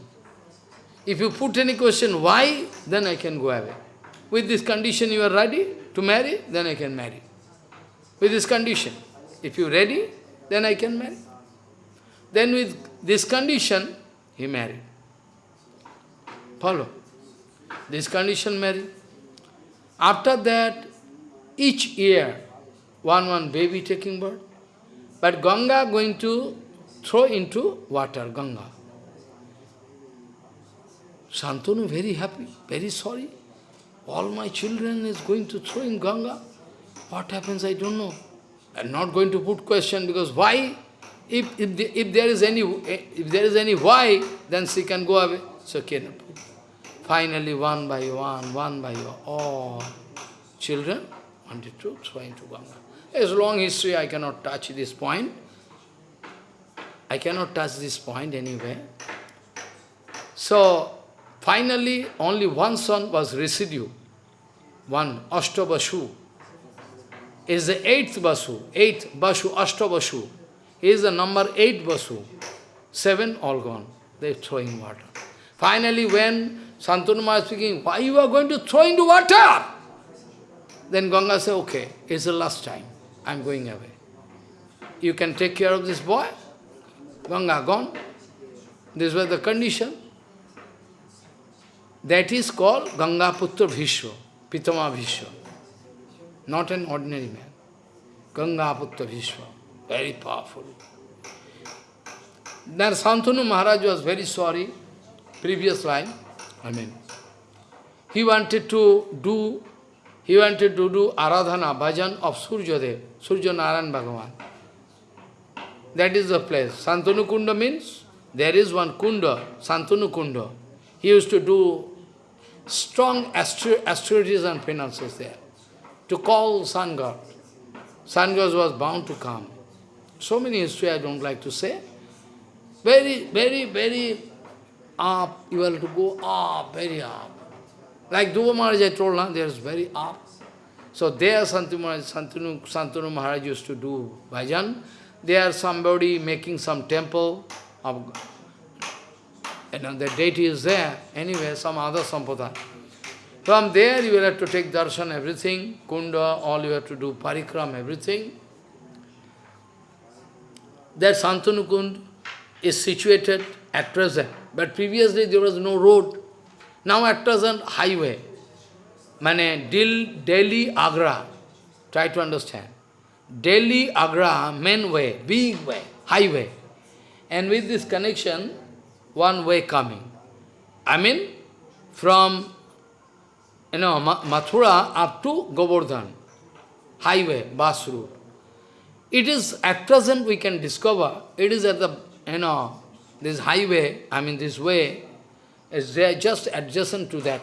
If you put any question, why, then I can go away. With this condition you are ready to marry, then I can marry. With this condition, if you ready, then I can marry. Then with this condition, he married. Follow? This condition married. After that, each year, one one baby taking birth. But Ganga going to throw into water, Ganga. Santanu very happy, very sorry. All my children is going to throw in Ganga. What happens, I don't know. I'm not going to put question because why? If, if, the, if there is any if there is any why, then she can go away. So cannot put. Finally, one by one, one by one, all children wanted to throw into Ganga. Long history, I cannot touch this point. I cannot touch this point anyway. So, finally, only one son was residue. One, Ashtabashu. Is the eighth Basu, eighth Basu, Ashtabashu. Is the number eight Basu. Seven all gone. They're throwing water. Finally, when Santanuma is speaking, why you are going to throw into water? Then Ganga said, okay, it's the last time. I'm going away. You can take care of this boy? Ganga gone. This was the condition. That is called Ganga Putra Bhishma, Pitama Bhishma. Not an ordinary man. Ganga Putra Bhishma. Very powerful. Then Santanu Maharaj was very sorry, previous line, I mean. He wanted to do he wanted to do Aradhana, bhajan of Surjadev, Surya Narayan Bhagavan. That is the place. Santanu Kunda means there is one Kunda, Santanu Kunda. He used to do strong astrologies and penances there to call sun god. Sun god was bound to come. So many history I don't like to say. Very, very, very up, you have to go up, very up. Like Dhruva Maharaj I told, now, there is very up. So there Santanu, Santanu, Santanu Maharaj used to do bhajan. There somebody making some temple of know, the deity is there. Anyway, some other sampradaya. From there you will have to take darshan, everything, kunda, all you have to do, parikram, everything. That Santanu Kund is situated at present. But previously there was no road. Now at present, highway. Mane Delhi, Agra. Try to understand. Delhi, Agra, main way, big way, highway. And with this connection, one way coming. I mean, from you know, Mathura up to Govardhan, highway, bus route. It is, at present we can discover, it is at the, you know, this highway, I mean this way, is just adjacent to that.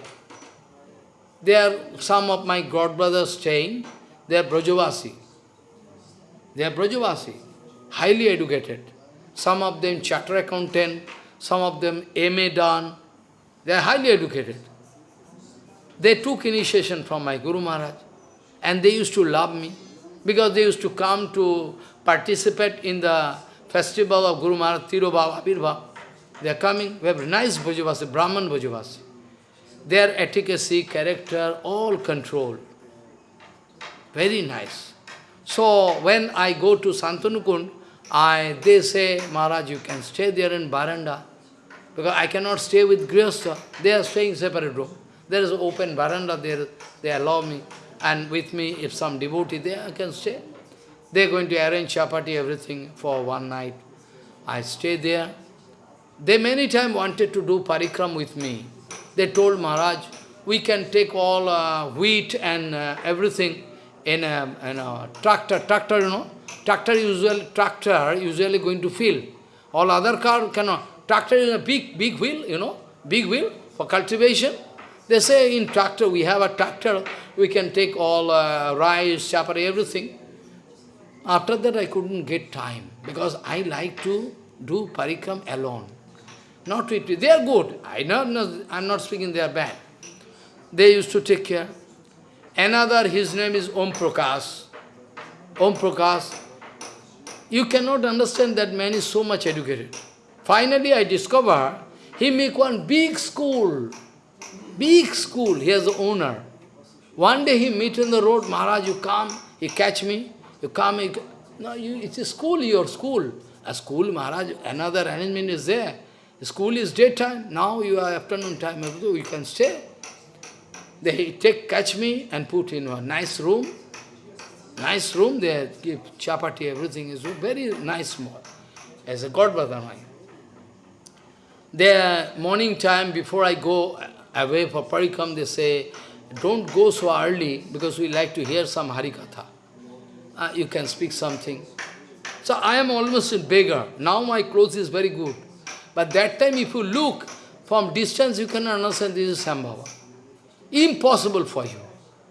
There some of my god brothers staying, they are Brajavasi. They are Brajavasi, highly educated. Some of them charter accountant, some of them MA done. They are highly educated. They took initiation from my Guru Maharaj. And they used to love me. Because they used to come to participate in the festival of Guru Maharaj, Tirobhava, Abhirbhav. They are coming, we have nice Brajavasi, Brahman Brajavasi. Their efficacy, character, all controlled. Very nice. So when I go to Santanukund, I, they say, Maharaj, you can stay there in Baranda. Because I cannot stay with Grihastha. They are staying separate room. There is open veranda there, they allow me. And with me, if some devotee there, I can stay. They are going to arrange chapati, everything for one night. I stay there. They many times wanted to do parikram with me. They told Maharaj, we can take all uh, wheat and uh, everything in a, in a tractor, tractor, you know. Tractor usually, tractor usually going to fill. All other car cannot. Tractor is a big, big wheel, you know, big wheel for cultivation. They say in tractor, we have a tractor, we can take all uh, rice, chapati, everything. After that I couldn't get time, because I like to do parikram alone. Not with They are good. I know, I'm not speaking they are bad. They used to take care. Another, his name is Om Prakash. Om Prakash. You cannot understand that man is so much educated. Finally, I discover he make one big school. Big school. He has the owner. One day he meet in the road, Maharaj, you come, he catch me, you come, no, you, it's a school, your school. A school, Maharaj, another arrangement is there. The school is daytime, now you are afternoon time, you can stay. They take, catch me and put in a nice room. Nice room, they give chapati, everything is very nice small. As a God Badamai. There, morning time, before I go away for parikam, they say, don't go so early because we like to hear some Harikatha. Uh, you can speak something. So I am almost a beggar. Now my clothes is very good. But that time if you look from distance, you can understand this is Sambhava. Impossible for you.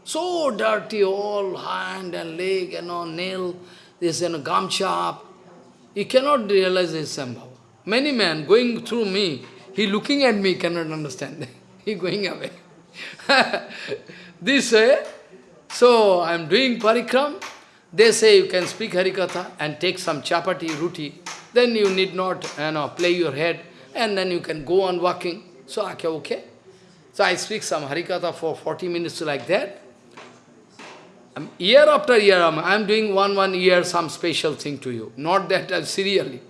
So dirty, all hand and leg and all nail, this and gamcha You cannot realize this is Sambhava. Many men going through me, he looking at me, cannot understand. going away. this way, so I am doing parikram, they say you can speak Harikatha and take some chapati, ruti, then you need not you know, play your head and then you can go on walking. So, okay, okay. So I speak some Harikatha for 40 minutes like that. Um, year after year, I am doing one, one year some special thing to you. Not that uh, serially.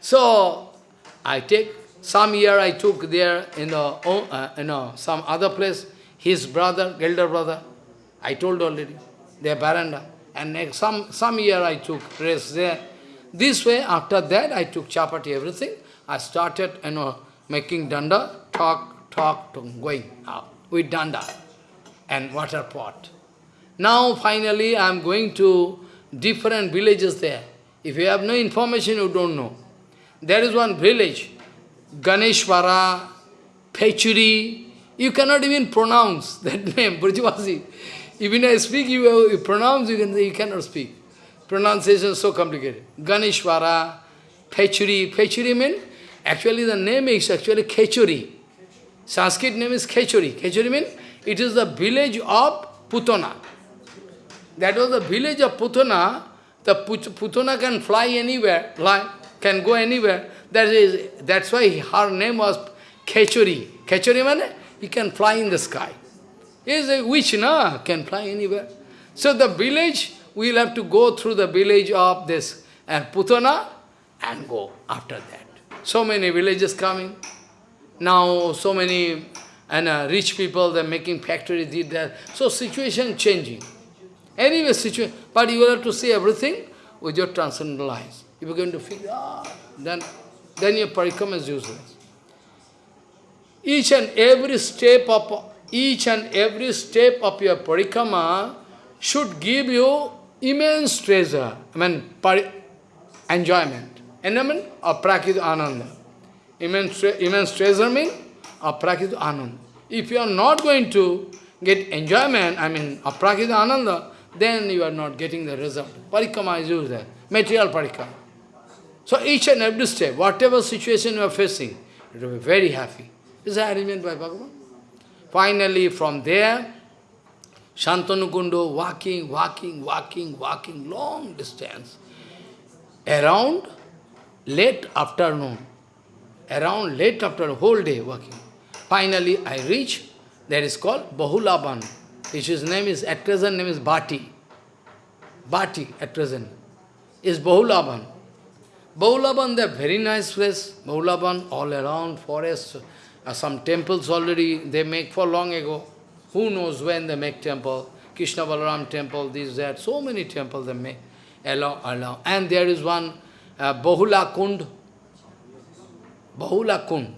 So, I take, some year I took there in the, uh, you know, some other place, his brother, elder brother, I told already, their baranda. And next, some, some year I took rest there. This way, after that, I took chapati, everything. I started, you know, making danda, talk, talk, talk going out with danda and water pot. Now, finally, I am going to different villages there. If you have no information, you don't know. There is one village, Ganeshwara, Pechuri. You cannot even pronounce that name, Brajavasi. Even I speak, you, you pronounce, you, can, you cannot speak. Pronunciation is so complicated. Ganeshwara, Pechuri. Pechuri means, actually the name is actually Khechuri. Sanskrit name is Khechuri. Khechuri means, it is the village of Putana. That was the village of Putana. The Putana can fly anywhere, fly, can go anywhere. That is, that's why her name was Khechuri. Khechuri means, he can fly in the sky. Is a witch, no? Can fly anywhere. So the village, we'll have to go through the village of this and Putana and go after that. So many villages coming. Now so many and uh, rich people, they're making factories, did that. So situation changing. Anyway, situation, but you will have to see everything with your transcendental eyes. If you're going to figure out, then, then your parikram is useless. Each and every step of each and every step of your parikrama should give you immense treasure, I mean, enjoyment, enjoyment of prakrit ananda. Immense, immense treasure means of prakrit ananda. If you are not going to get enjoyment, I mean, of prakrit ananda, then you are not getting the result. Parikrama is there, material parikrama. So each and every step, whatever situation you are facing, you will be very happy. Is that arrangement by Bhagavan? Finally, from there, Shantanukundo walking, walking, walking, walking, long distance. Around late afternoon, around late after whole day walking. Finally, I reach, that is called Bahulaban, which his name is, at present name is Bhati. Bhati, at present, is Bahulaban. Bahulaban, they very nice place. Bahulaban, all around, forest, uh, some temples already they make for long ago. Who knows when they make temple? Krishna Balaram temple, this, that, so many temples they make. Along, along. And there is one uh, Bahula Kund. Bahula Kund.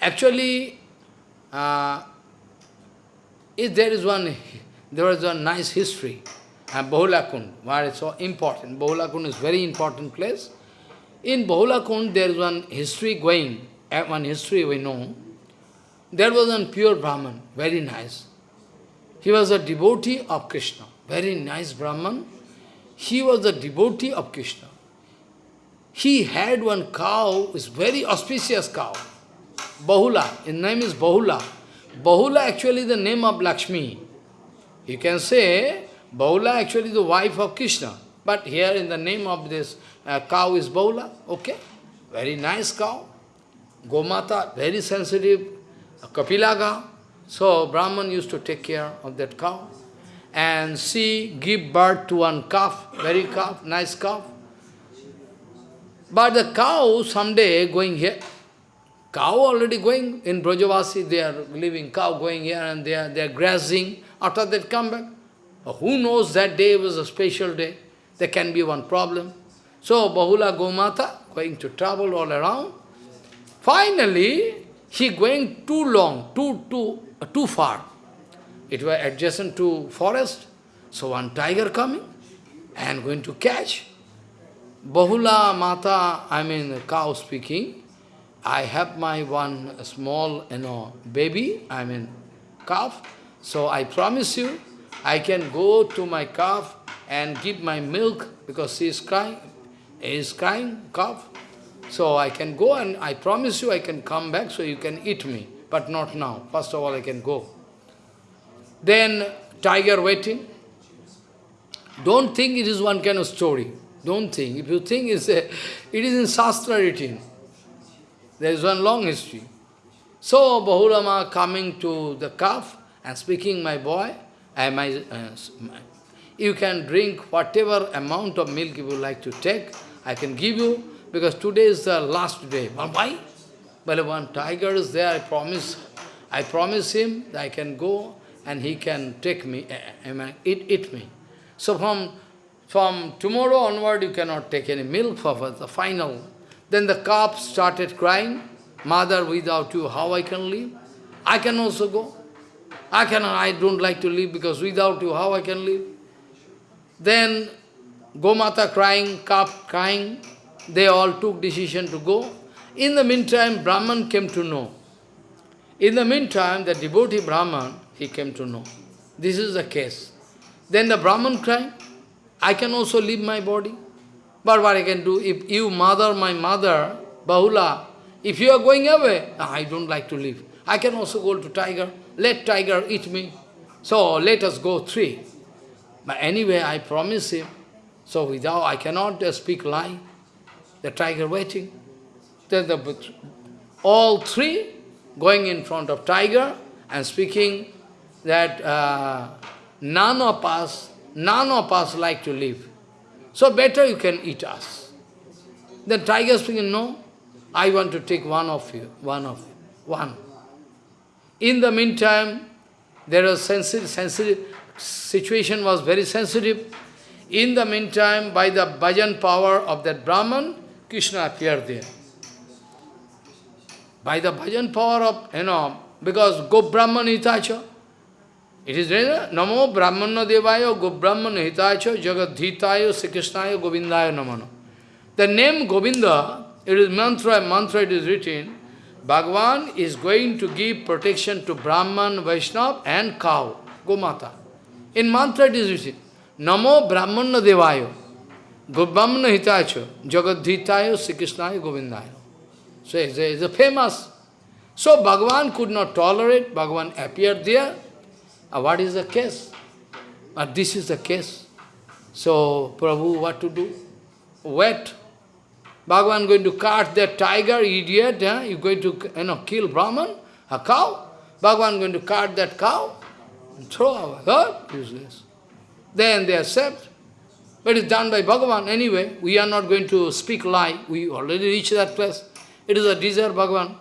Actually, uh, if there is one, there is a nice history. Uh, Bahula Kund, where it's so important. Bahula Kund is very important place. In Bahula Kund, there is one history going, one history we know. There was one pure Brahman, very nice. He was a devotee of Krishna, very nice Brahman. He was a devotee of Krishna. He had one cow, is very auspicious cow, Bahula, his name is Bahula. Bahula actually the name of Lakshmi. You can say Bahula actually the wife of Krishna. But here in the name of this uh, cow is Bahula, okay? Very nice cow. Gomata, very sensitive, Kapilaga. So Brahman used to take care of that cow. And she give birth to one calf, very calf, nice calf. But the cow someday going here, cow already going in Brajavasi, they are living, cow going here and they are, they are grazing, after that come back. Who knows that day was a special day? There can be one problem. So Bahula Gomata going to travel all around. Finally, he going too long, too, too, uh, too far. It was adjacent to forest. So one tiger coming and going to catch. Bahula Mata, I mean cow speaking, I have my one small, you know, baby, I mean calf. So I promise you, I can go to my calf and give my milk because she is crying, he is crying, calf. So I can go and I promise you I can come back so you can eat me, but not now. First of all, I can go. Then tiger waiting. Don't think it is one kind of story. Don't think. If you think it's a, it is in Shastra written. There is one long history. So Bahulama coming to the calf and speaking, my boy, uh, my, uh, you can drink whatever amount of milk you would like to take, I can give you, because today is the last day. But why? But one tiger is there, I promise, I promise him that I can go and he can take me, uh, eat, eat me. So from from tomorrow onward, you cannot take any milk for the final. Then the calf started crying, Mother, without you, how I can live? I can also go. I cannot, I don't like to live because without you, how I can live? Then Gomata crying, calf crying, they all took decision to go. In the meantime, Brahman came to know. In the meantime, the devotee Brahman, he came to know. This is the case. Then the Brahman crying, I can also leave my body. But what I can do, if you, mother, my mother, Bahula, if you are going away, I don't like to leave. I can also go to tiger. Let tiger eat me. So let us go three. But anyway, I promise him. So without, I cannot uh, speak lie. The tiger waiting. Then the, all three going in front of tiger and speaking that uh, none of us None of us like to live. So better you can eat us. Then tiger speaking, no, I want to take one of you, one of, one. In the meantime, there are sensitive, sensitive, situation was very sensitive. In the meantime, by the bhajan power of that Brahman, Krishna appeared there. By the bhajan power of, you know, because Go Brahman Itacha, it is written, Namo Brahmana Devaya Go Brahmana Hitacha Jagadhitaya Sri Krishnaya Govindaya Namano. The name Govinda, it is mantra, mantra it is written, Bhagavan is going to give protection to Brahman, Vaishnav and cow, Gomata. In mantra it is written, Namo Brahmana Devaya Go Brahmana Hitacha Jagadhitaya Sri Govindaya. So it's a, it's a famous. So Bhagavan could not tolerate, Bhagavan appeared there, uh, what is the case? But uh, this is the case. So, Prabhu, what to do? Wait. Bhagavan going to cut that tiger, idiot, eh? you're going to you know, kill Brahman, a cow. Bhagavan going to cut that cow throw away. Huh? Useless. Then they accept. But it's done by Bhagavan anyway. We are not going to speak lie. We already reached that place. It is a desire, Bhagavan.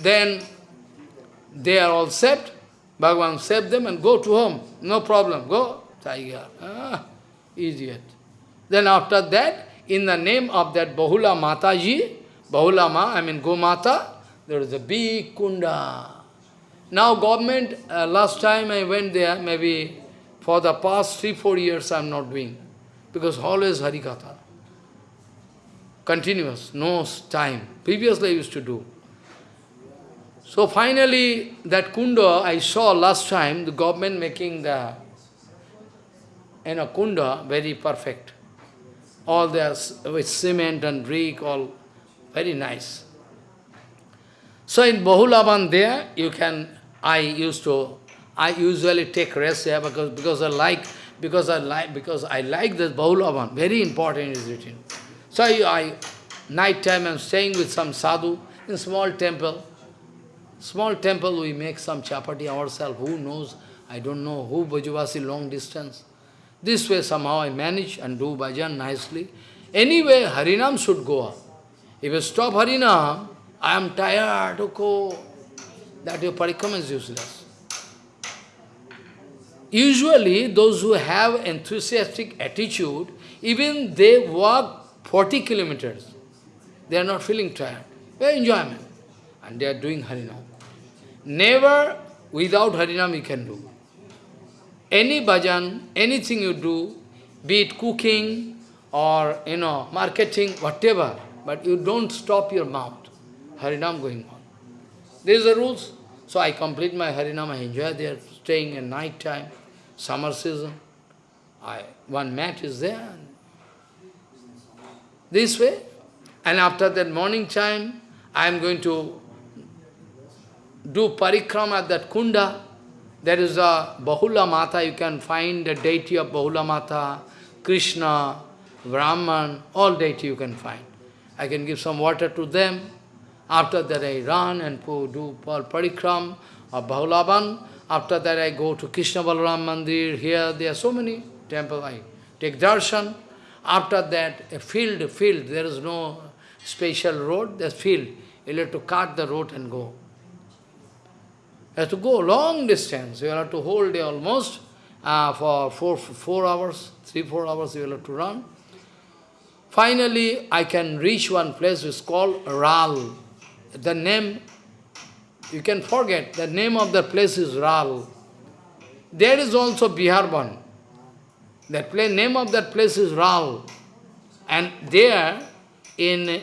Then they are all accept. Bhagavan save them and go to home. No problem. Go, tiger. Ah, idiot. Then after that, in the name of that Bahula Mataji, Bahula Ma, I mean Gomata, there is a big kunda. Now government, uh, last time I went there, maybe for the past three, four years I am not doing. Because always Harikatha. Continuous, no time. Previously I used to do. So finally, that kunda I saw last time, the government making the you know, kunda very perfect. All there with cement and brick, all very nice. So in Bahulavan there, you can, I used to, I usually take rest there because, because I like, because I like, because I like this Bahulavan, very important is written. So I, I night time I'm staying with some sadhu in small temple. Small temple, we make some chapati ourselves, who knows, I don't know, who Brajavasi long distance. This way somehow I manage and do bhajan nicely. Anyway, Harinam should go up. If you stop Harinam, I am tired, okay, that your parikrama is useless. Usually, those who have enthusiastic attitude, even they walk 40 kilometers, they are not feeling tired. Very enjoyment. And they are doing Harinam. Never without Harinam you can do. Any bhajan, anything you do, be it cooking or, you know, marketing, whatever, but you don't stop your mouth. Harinam going on. These are the rules. So I complete my Harinam, I enjoy there, staying in night time, summer season. I, one mat is there. This way. And after that morning time, I am going to do parikrama at that kunda. There is a Bahula Mata, you can find the deity of Bahula Mata, Krishna, Brahman, all deity you can find. I can give some water to them. After that I run and do parikram of Bahulavan. After that I go to Krishna Balaram Mandir. Here there are so many temples. I take darshan. After that, a field, a field, there is no special road, there's field. You have to cut the road and go. You have to go long distance. You have to hold almost uh, for four, four hours, three, four hours you have to run. Finally, I can reach one place which is called Ral. The name, you can forget, the name of the place is Ral. There is also Biharban. That place, name of that place is Ral. And there, in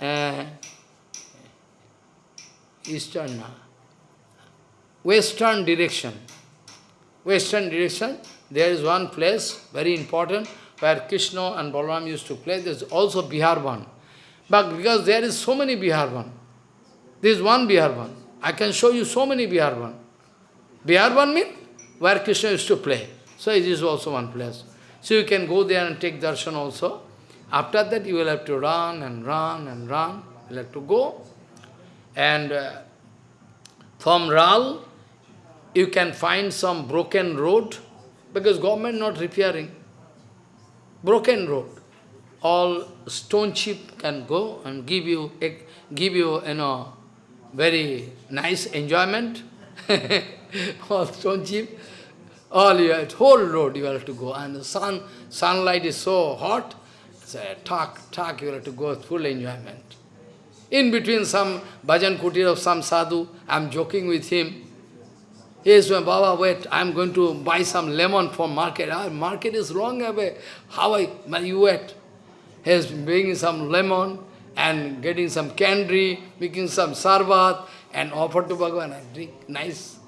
uh, eastern, western direction, western direction, there is one place, very important, where Krishna and Balaram used to play. There is also Biharban. But because there is so many Biharban, there is one Biharban. I can show you so many Biharban. Biharban means where Krishna used to play. So it is also one place. So you can go there and take darshan also. After that you will have to run and run and run. You will have to go. And uh, from Ral, you can find some broken road, because government not repairing. Broken road. All stone chip can go and give you, give you, you know, very nice enjoyment. all stone chip. All you have, whole road you have to go. And the sun, sunlight is so hot, so talk, talk, you have to go full enjoyment. In between some bhajan kutir of some sadhu, I'm joking with him. Yes, my Baba, wait, I'm going to buy some lemon from market. Ah, market is long away. How I, you wait? He's bringing some lemon and getting some candy, making some sarvat and offer to Bhagavan. and drink, nice.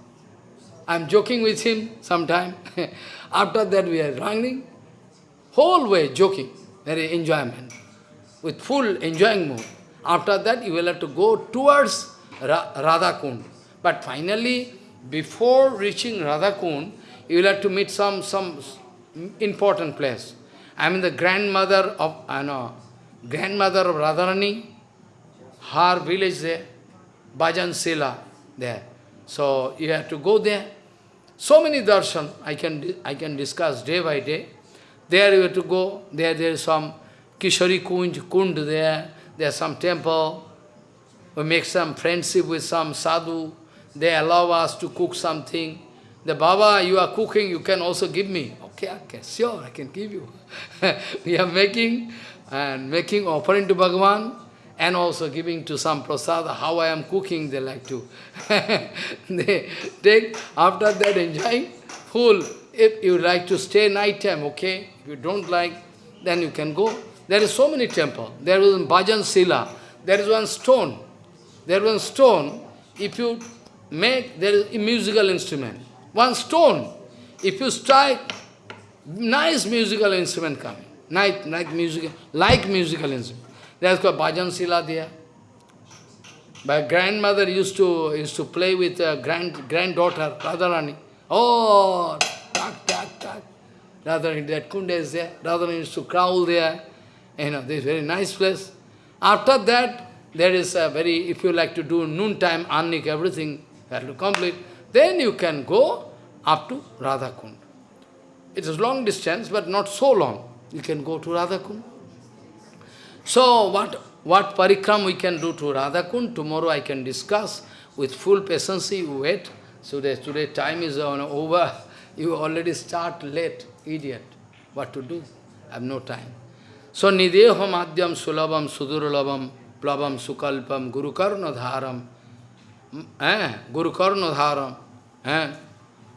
I'm joking with him sometime. After that we are running, whole way joking, very enjoyment, with full enjoying mood. After that you will have to go towards Ra Radha Kund. But finally, before reaching Radhakund, you will have to meet some, some important place. I mean the grandmother of, I know, grandmother of Radharani, her village there, Bhajan Sila there. So you have to go there. So many darshan I can, I can discuss day by day. There you have to go, there there is some Kishori Kunj, Kund there, there is some temple. We make some friendship with some sadhu, they allow us to cook something. The Baba, you are cooking, you can also give me. Okay, okay, sure, I can give you. we are making and making offering to Bhagavan and also giving to some prasad. How I am cooking, they like to. they take, after that enjoying, full. If you like to stay night time, okay. If you don't like, then you can go. There is so many temple. There is Bhajan Sila. There is one stone. There is one stone. If you make, there is a musical instrument. One stone. If you strike, nice musical instrument coming. Nice, like musical, like musical instrument. There's got bhajan sila there. My grandmother used to used to play with a grand granddaughter, Radharani. Oh, tak, tak, tak. Radharani, that kunda is there. Radharani used to crawl there. You know, this very nice place. After that, there is a very, if you like to do noontime, annik, everything, have to complete. Then you can go up to Radhakund. It is long distance, but not so long. You can go to Radhakund. So what, what parikram we can do to Radhakund, tomorrow I can discuss with full patience, you wait. Today, today time is over, you already start late, idiot. What to do? I have no time. So, nideho madhyam sulabam sudurlabam plavam sukalpam gurukarna dharam eh, gurukarna dharam eh,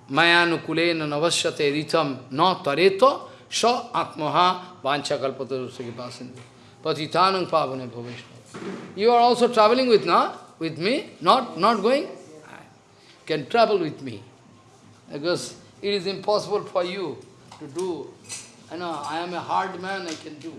mayanukulena navasyate ritam na tareto sa atmaha patitanang pavane. You are also traveling with, na? with me? Not, not going? Can travel with me. Because it is impossible for you to do. I know, I am a hard man, I can do.